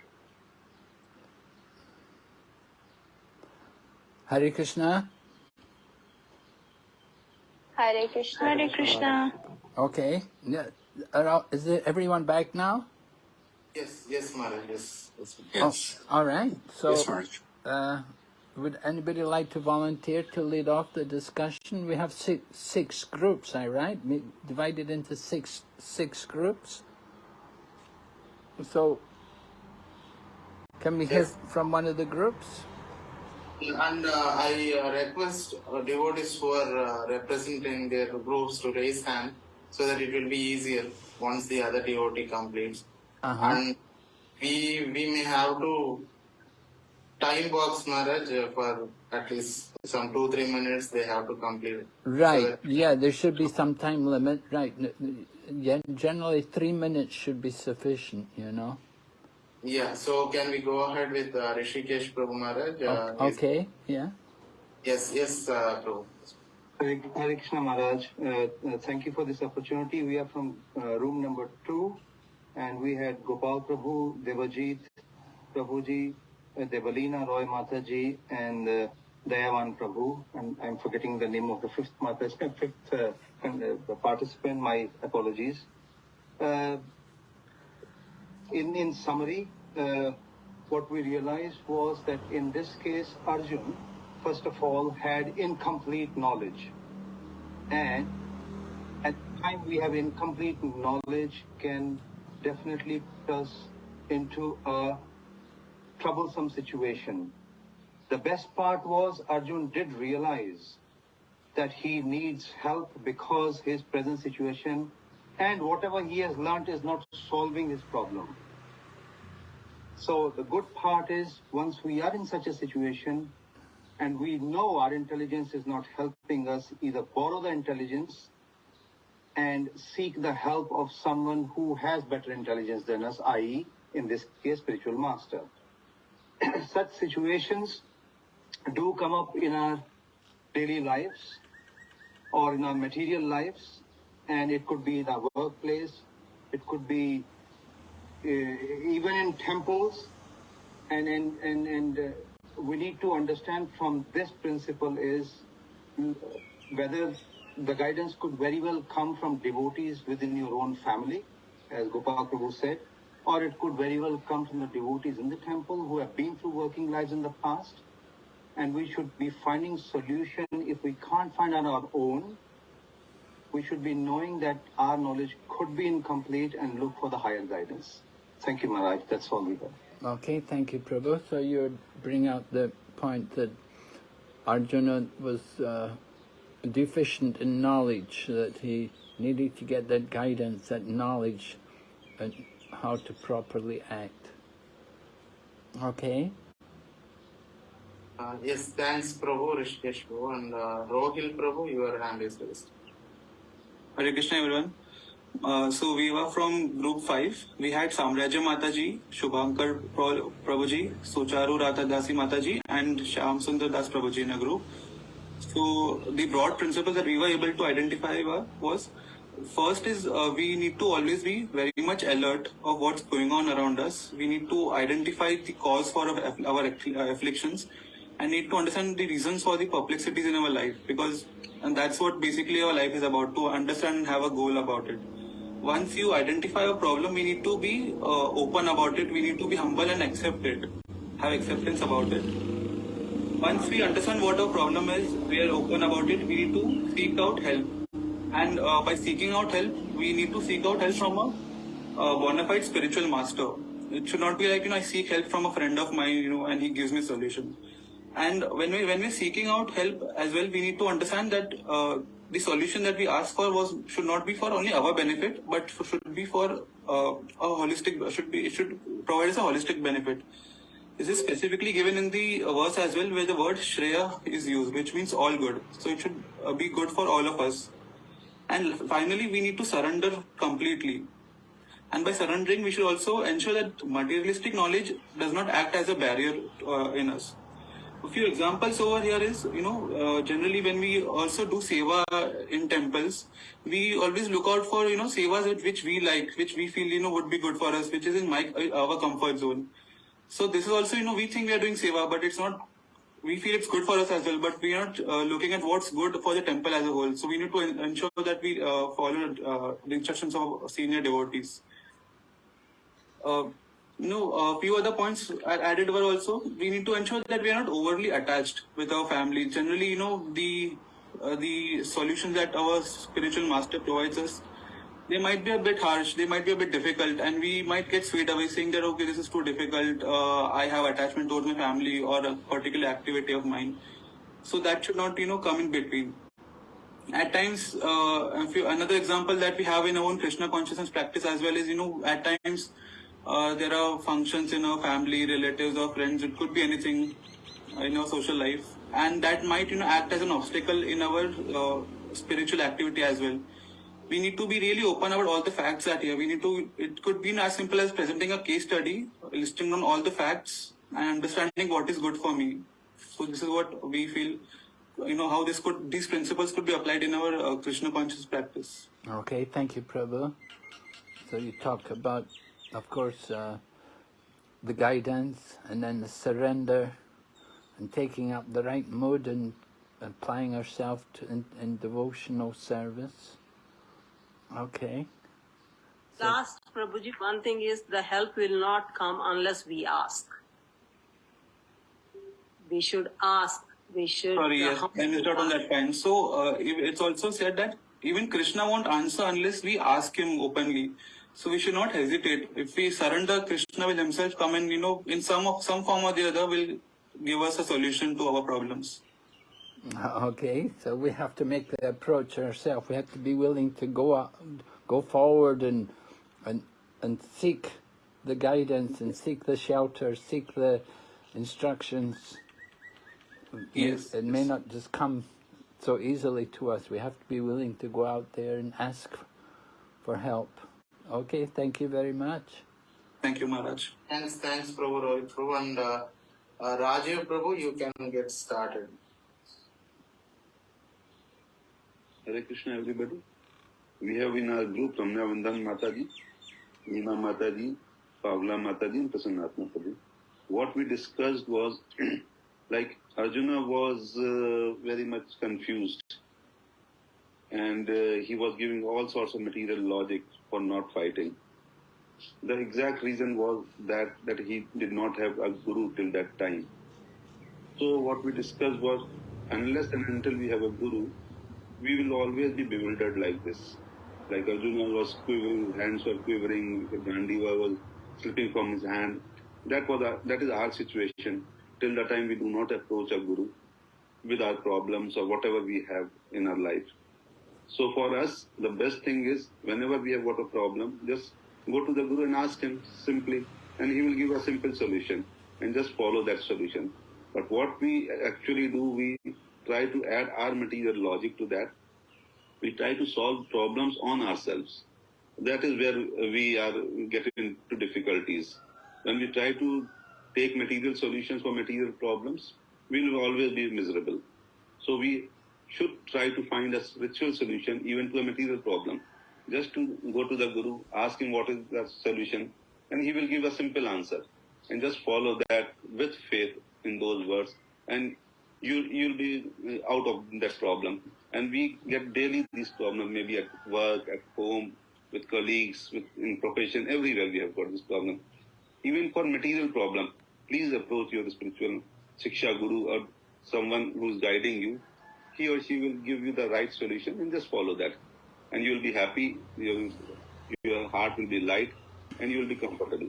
Hare Krishna. Hare Krishna. Hare Krishna. Okay. Are all- Is it everyone back now? Yes, yes, Maharaj, yes. yes. Oh, all right. So, Yes, uh, would anybody like to volunteer to lead off the discussion? We have six, six groups, all right? Mi- Divided into six six groups. So, can we hear from one of the groups? And uh, I uh, request uh, devotees who are uh, representing their groups to raise hand so that it will be easier once the other devotee completes. Uh-huh. And we we may have to time box Maharaj uh, for at least some two three minutes. They have to complete. it. So Right. Yeah, there should be some time limit. Right. N- n- Yeah, generally three minutes should be sufficient. You know. yeah. So can we go ahead with uh, Rishikesh Prabhu Maharaj? Uh, O- okay. Yeah. Yes, yes, uh, Prabhu. Hare Hare Krishna Maharaj, uh, uh, thank you for this opportunity. We are from uh, room number two, and we had Gopal Prabhu, Devajit Prabhuji, uh, Devalina Roy Mataji, and uh, Dayavan Prabhu. And I'm forgetting the name of the fifth Mata, fifth con- participant. My apologies. Uh, in in summary, uh, what we realized was that in this case, Arjun, first of all, had incomplete knowledge. And at the time we have incomplete knowledge can definitely put us into a troublesome situation. The best part was Arjun did realize that he needs help because his present situation and whatever he has learnt is not solving his problem. So the good part is once we are in such a situation and we know our intelligence is not helping us, either borrow the intelligence and seek the help of someone who has better intelligence than us, i.e., in this case, spiritual master. Such situations do come up in our daily lives or in our material lives, and it could be in our workplace, it could be uh, even in temples, and and and, and uh, we need to understand from this principle is mm, whether the guidance could very well come from devotees within your own family, as Gopal Prabhu said, or it could very well come from the devotees in the temple who have been through working lives in the past. And we should be finding solution if we can't find on our own. We should be knowing that our knowledge could be incomplete and look for the higher guidance. Thank you, Maharaj. That's all we have. Okay, thank you, Prabhu. So you bring out the point that Arjuna was uh, deficient in knowledge, that he needed to get that guidance, that knowledge, and how to properly act. Okay. Uh, yes, thanks, Prabhu, Rishikesh Prabhu, and uh, Rohil Prabhu, your hand is raised. Hare Krishna everyone. Uh, so we were from group 5. We had Samrajya Mataji, Shubhankar Prabhuji, Sucharu Ratha Dasi Mataji and Shyam Sundar Das Prabhuji in a group. So the broad principle that we were able to identify were, was first is uh, we need to always be very much alert of what's going on around us. We need to identify the cause for our, our uh, afflictions and need to understand the reasons for the perplexities in our life because and that's what basically our life is about to understand and have a goal about it once you identify a problem, we need to be uh, open about it. We need to be humble and accept it, have acceptance about it. Once we understand what our problem is, we are open about it. We need to seek out help, and uh, by seeking out help, we need to seek out help from a uh, bona fide spiritual master. It should not be like you know I seek help from a friend of mine, you know, and he gives me solution. And when we when we're seeking out help as well, we need to understand that uh, the solution that we ask for was should not be for only our benefit, but should be for uh, a holistic should be it should provide us a holistic benefit. This is specifically given in the verse as well, where the word Shreya is used, which means all good. So it should uh, be good for all of us. And finally, we need to surrender completely. And by surrendering, we should also ensure that materialistic knowledge does not act as a barrier uh, in us. A few examples over here is, you know, uh, generally when we also do seva in temples, we always look out for, you know, sevas which- which we like, which we feel, you know, would be good for us, which is in my, our comfort zone. So this is also, you know, we think we are doing seva, but it's not, we feel it's good for us as well, but we are not uh, looking at what's good for the temple as a whole. So we need to ensure that we uh, follow uh, the instructions of senior devotees. Know, a few other points added were also we need to ensure that we are not overly attached with our family. Generally, you know, the uh, the solutions that our spiritual master provides us, they might be a bit harsh, they might be a bit difficult, and we might get swayed away saying that okay, this is too difficult. Uh, I have attachment towards my family or a particular activity of mine, so that should not you know come in between. At times, uh, another example that we have in our own Krishna consciousness practice as well is you know at times uh, there are functions in our family, relatives, or friends. It could be anything in our social life, and that might you know act as an obstacle in our uh, spiritual activity as well. We need to be really open about all the facts that here. We need to. It could be as simple as presenting a case study, listing down all the facts, and understanding what is good for me. So this is what we feel. You know how this could these principles could be applied in our uh, Krishna conscious practice. Okay, thank you, Prabhu. So you talk about, of course, uh, the guidance and then the surrender and taking up the right mood and applying ourselves to in, in devotional service. Okay. Last, Prabhuji, one thing is the help will not come unless we ask. We should ask. We should. Sorry, uh, yes, I missed out on that point. So uh, it's also said that even Krishna won't answer unless we ask him openly. So we should not hesitate. If we surrender, Krishna will himself come and you know, in some of some form or the other, will give us a solution to our problems. Okay, so we have to make the approach ourselves. We have to be willing to go out, go forward and and and seek the guidance and seek the shelter, seek the instructions. Yes, It may not just come so easily to us. We have to be willing to go out there and ask for help. Okay, thank you very much. Thank you, Maharaj. Thanks, thanks, Prabhu Rohit Prabhu. And uh, uh, Rajiv Prabhu, you can get started. Hare Krishna, everybody. We have in our group Ramya Vandan Mataji, Neema Mataji, Pavla Mataji, and Prasanna Mataji. What we discussed was like Arjuna was uh, very much confused and uh, he was giving all sorts of material logic for not fighting. The exact reason was that that he did not have a guru till that time. So what we discussed was unless and until we have a guru, we will always be bewildered like this. Like Arjuna was quivering, hands were quivering, Gandiva was slipping from his hand. That was our, that is our situation till the time we do not approach a guru with our problems or whatever we have in our life. So for us, the best thing is whenever we have got a problem, just go to the guru and ask him simply, and he will give a simple solution, and just follow that solution. But what we actually do, we try to add our material logic to that. We try to solve problems on ourselves. That is where we are getting into difficulties. When we try to take material solutions for material problems, we will always be miserable. So we should try to find a spiritual solution even to a material problem. Just to go to the Guru, ask him what is the solution, and he will give a simple answer. And just follow that with faith in those words, and you you'll be uh, out of that problem. And we get daily these problems, maybe at work, at home, with colleagues, with in profession, everywhere we have got this problem. Even for material problem, please approach your spiritual Shiksha Guru or someone who's guiding you. He or she will give you the right solution and just follow that. And you will be happy, your, your heart will be light, and you will be comfortable.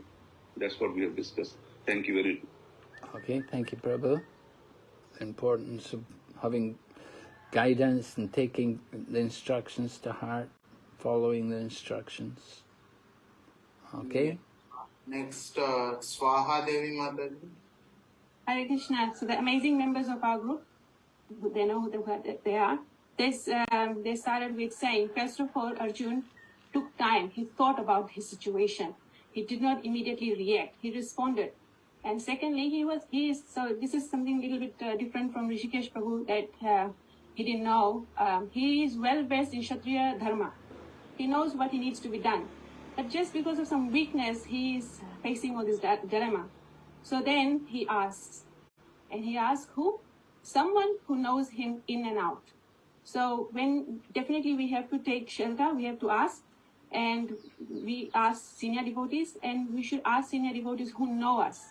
That's what we have discussed. Thank you very much. Okay, thank you, Prabhu. The importance of having guidance and taking the instructions to heart, following the instructions. Okay? Next, uh, Swaha Devi Mataji. Hare Krishna. So the amazing members of our group, they know who they- they are. This, um, they started with saying, first of all, Arjun took time. He thought about his situation. He did not immediately react. He responded. And secondly, he was he is so. This is something a little bit uh, different from Rishikesh Prabhu that uh, he didn't know. Um, he is well versed in Kshatriya dharma. He knows what he needs to be done. But just because of some weakness, he is facing all this di- dilemma. So then he asks, and he asks who? Someone who knows him in and out. So when definitely we have to take shelter, we have to ask, and we ask senior devotees, and we should ask senior devotees who know us,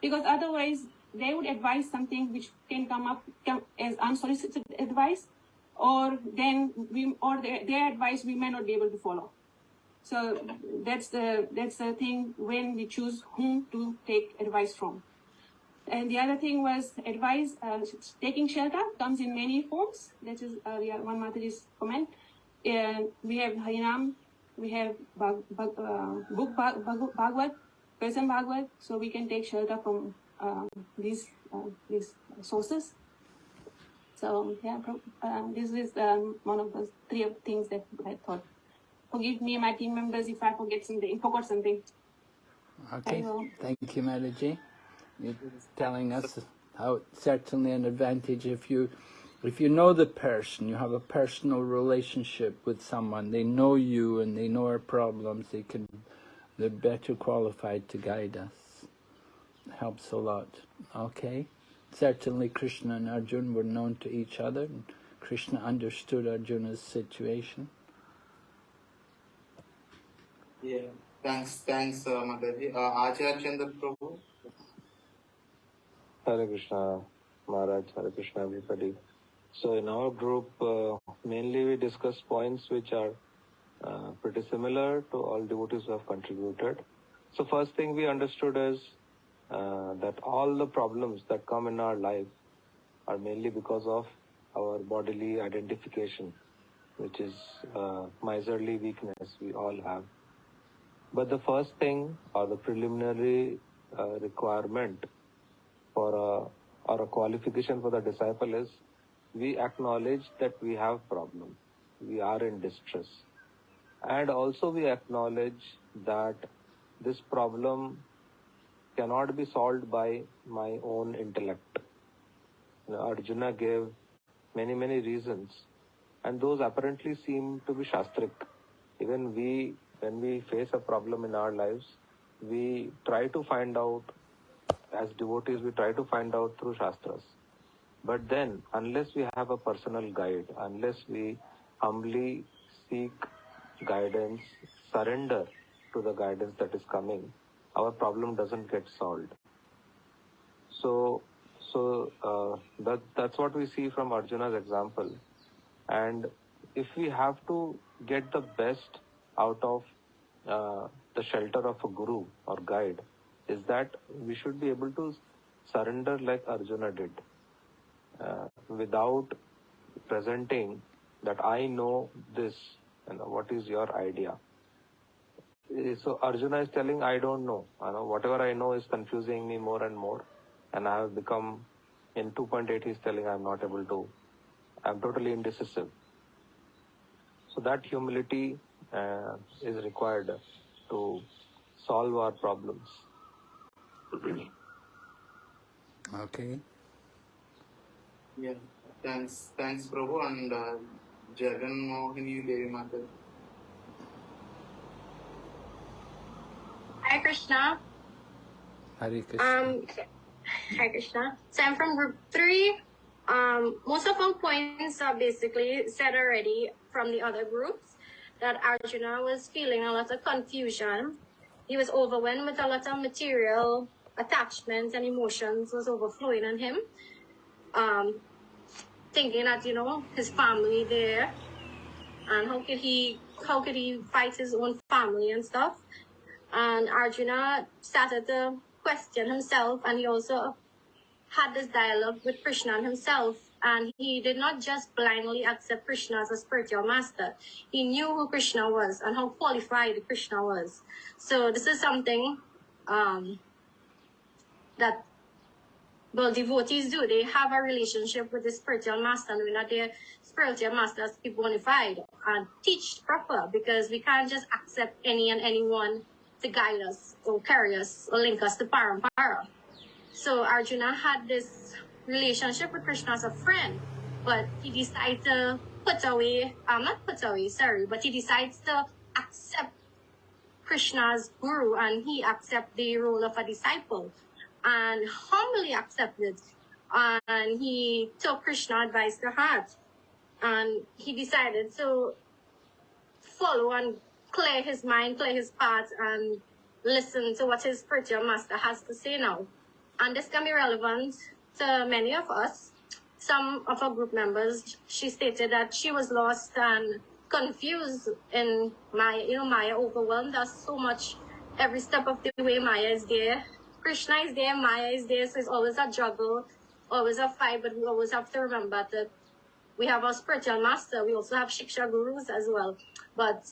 because otherwise they would advise something which can come up come as unsolicited advice, or then we or their, their advice we may not be able to follow. So that's the that's the thing when we choose whom to take advice from. And the other thing was advice, uh, taking shelter comes in many forms. That is uh, the one Mataji's comment. And we have Harinam, we have Bhag, Bhag, uh, book Bhag, Bhag, Bhagavad, person Bhagavad, so we can take shelter from uh, these uh, these sources. So yeah, um, this is um, one of the three of things that I thought. Forgive me, my team members, if I forget something, forgot something. Okay, thank you, Telling us how it's certainly an advantage if you if you know the person, you have a personal relationship with someone, they know you and they know our problems, they can they're better qualified to guide us. Helps a lot. Okay? Certainly Krishna and Arjuna were known to each other Krishna understood Arjuna's situation. Yeah. Thanks, thanks, uh, Mataji. Uh, Acharya Chandra Prabhu. Hare Krishna, Maharaj, Hare Krishna, everybody. So in our group, uh, mainly we discuss points which are uh, pretty similar to all devotees who have contributed. So first thing we understood is uh, that all the problems that come in our life are mainly because of our bodily identification, which is uh, miserly weakness we all have. But the first thing or the preliminary uh, requirement for uh, a, or a qualification for the disciple is we acknowledge that we have problem. We are in distress. And also we acknowledge that this problem cannot be solved by my own intellect. Arjuna gave many many reasons. And those apparently seem to be shastric. Even we when we face a problem in our lives we try to find out as devotees we try to find out through shastras. But then unless we have a personal guide unless we humbly seek guidance surrender to the guidance that is coming our problem doesn't get solved. So so uh, that that's what we see from arjuna's example. And if we have to get the best out of uh, the shelter of a guru or guide is that we should be able to surrender like Arjuna did uh, without presenting that I know this and what is your idea. Eh, So Arjuna is telling I don't know. I know whatever I know is confusing me more and more, and I have become in 2.8. He's telling I'm not able to. I'm totally indecisive. So that humility uh, is required to solve our problems. Okay. Yeah. Thanks, thanks, Prabhu, and uh, Jagan Mohini Devi Mataji. Hi Krishna. Hare Krishna. Um, hi Krishna. So I'm from group three. Um, most of our points are basically said already from the other groups. that Arjuna was feeling a lot of confusion. He was overwhelmed with a lot of material attachments and emotions was overflowing on him. Um, thinking that, you know, his family there and how could he how could he fight his own family and stuff. And Arjuna started to question himself and he also had this dialogue with Krishna himself and he did not just blindly accept Krishna as a spiritual master. He knew who Krishna was and how qualified Krishna was. So this is something um, that well devotees do. They have a relationship with the spiritual master, knowing that their spiritual masters be bona fide and teach proper because we can't just accept any and anyone to guide us or carry us or link us to Parampara. So Arjuna had this relationship with Krishna as a friend, but he decides to put away, um, not put away, sorry, but he decides to accept Krishna's guru and he accept the role of a disciple and humbly accepted. And he took Krishna advice to heart and he decided to follow and clear his mind, clear his path, and listen to what his spiritual master has to say now. And this can be relevant to many of us. Some of our group members, she stated that she was lost and confused in Maya, you know, Maya overwhelmed us so much every step of the way Maya is there. Krishna is there, Maya is there, so it's always a juggle, always a fight, but we always have to remember that we have our spiritual master, we also have Shiksha gurus as well. But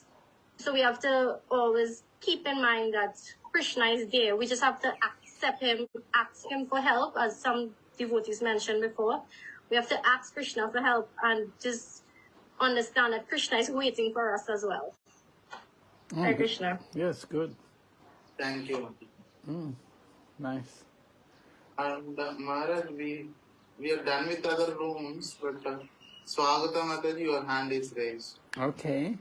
so we have to always keep in mind that Krishna is there. We just have to accept him, ask him for help, as some devotees mentioned before. We have to ask Krishna for help and just understand that Krishna is waiting for us as well. Mm, Hare. Krishna. Yes, good. Thank you. Mm, nice. And uh, Maharaj, we we are done with other rooms, but uh, Swagata Mataji, your hand is raised. Okay.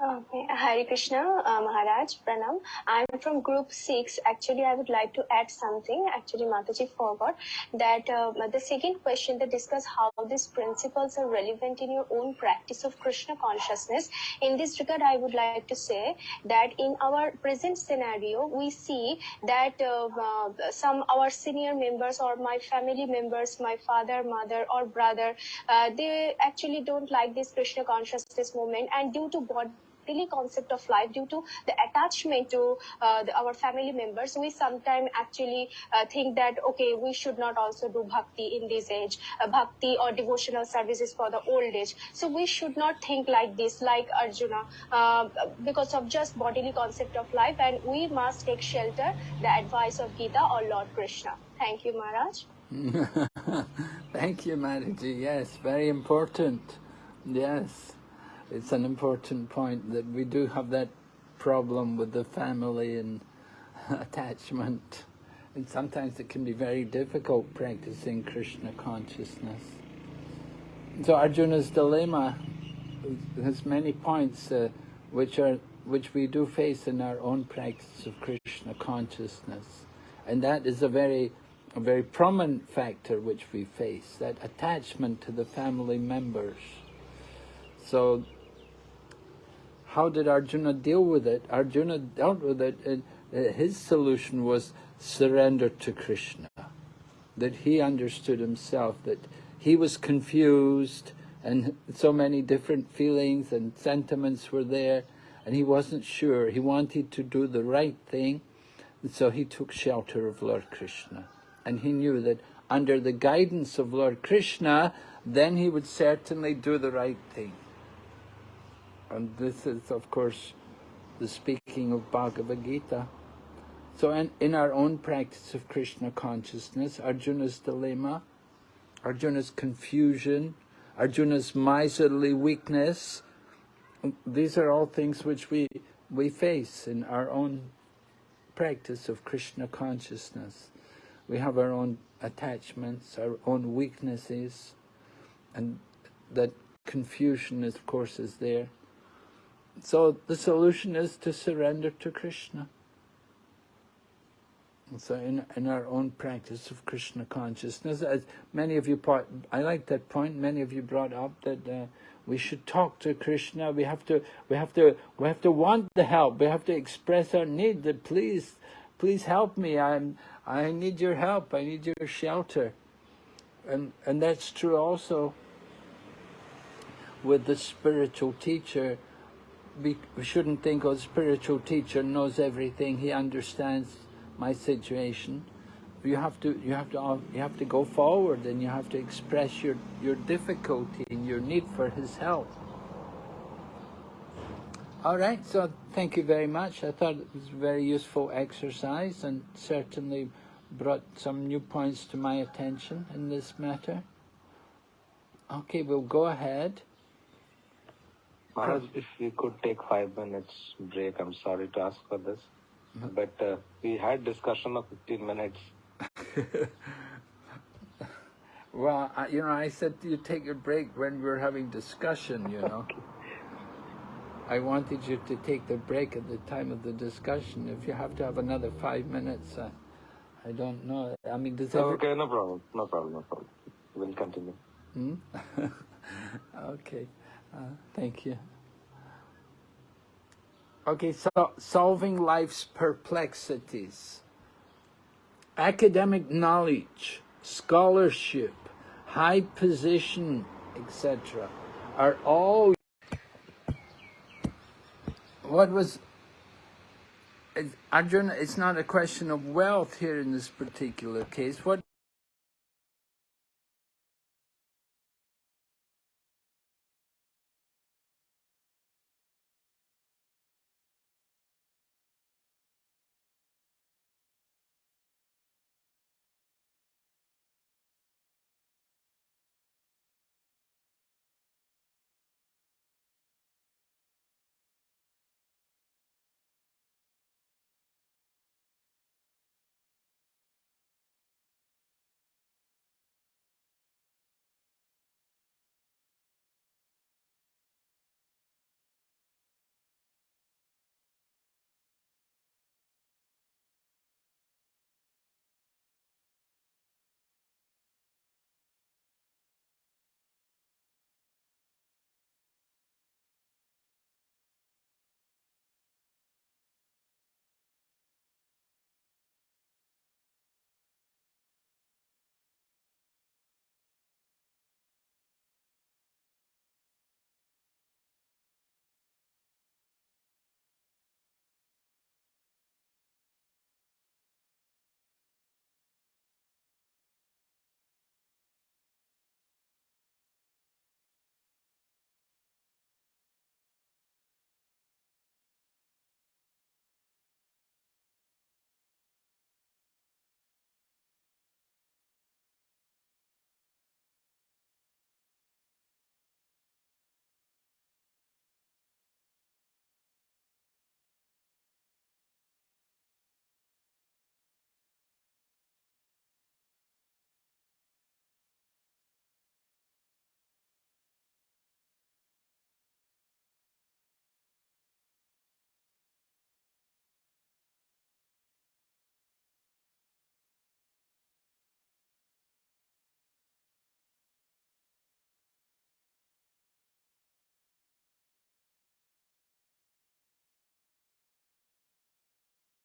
Okay, Hari Krishna, uh, Maharaj, Pranam. I'm from group 6. Actually, I would like to add something. Actually, Mataji forgot that uh, the second question that discuss how these principles are relevant in your own practice of Krishna consciousness. In this regard, I would like to say that in our present scenario, we see that uh, uh, some our senior members or my family members, my father, mother, or brother, uh, they actually don't like this Krishna consciousness movement, and due to body daily concept of life due to the attachment to uh, the, our family members. We sometimes actually uh, think that okay we should not also do bhakti in this age. Uh, bhakti or devotional services for the old age. So we should not think like this like arjuna uh, because of just bodily concept of life. And we must take shelter the advice of gita or lord krishna. Thank you maharaj. Thank you, Mataji. Yes, very important. Yes, it's an important point that we do have that problem with the family and attachment. And sometimes it can be very difficult practicing Krishna consciousness. So Arjuna's dilemma has many points uh, which are which we do face in our own practice of Krishna consciousness, and that is a very a very prominent factor which we face that attachment to the family members. So, how did Arjuna deal with it? Arjuna dealt with it. And uh, his solution was surrender to Krishna. That he understood himself that he was confused and so many different feelings and sentiments were there and he wasn't sure. He wanted to do the right thing and so he took shelter of Lord Krishna. And he knew that under the guidance of Lord Krishna, then he would certainly do the right thing. And this is, of course, the speaking of Bhagavad Gita. So in, in our own practice of Krishna consciousness, Arjuna's dilemma, Arjuna's confusion, Arjuna's miserly weakness, these are all things which we, we face in our own practice of Krishna consciousness. We have our own attachments, our own weaknesses, and that confusion, of course, is there. So the solution is to surrender to Krishna. So in, in our own practice of Krishna consciousness, as many of you, part, I like that point, many of you brought up that uh, we should talk to Krishna, we have to, we have to, we have to want the help, we have to express our need that please, please help me, I'm, I need your help, I need your shelter. And, and that's true also with the spiritual teacher. We, shouldn't think, the spiritual teacher knows everything, he understands my situation. You have to, you have to, uh, you have to go forward and you have to express your, your difficulty and your need for his help. All right, so thank you very much. I thought it was a very useful exercise and certainly brought some new points to my attention in this matter. Okay, we'll go ahead. Maharaj, if we could take five minutes break, I'm sorry to ask for this, but uh, we had discussion of 15 minutes. Well, I, you know, I said you take a break when we were having discussion, you know. I wanted you to take the break at the time of the discussion. If you have to have another five minutes, uh, I don't know. I mean, does every... Okay, no problem, no problem, no problem. We'll continue. Hmm? okay, thank you. Okay, so solving life's perplexities. Academic knowledge, scholarship, high position, etc. are all what was Arjuna, it's not a question of wealth here in this particular case. What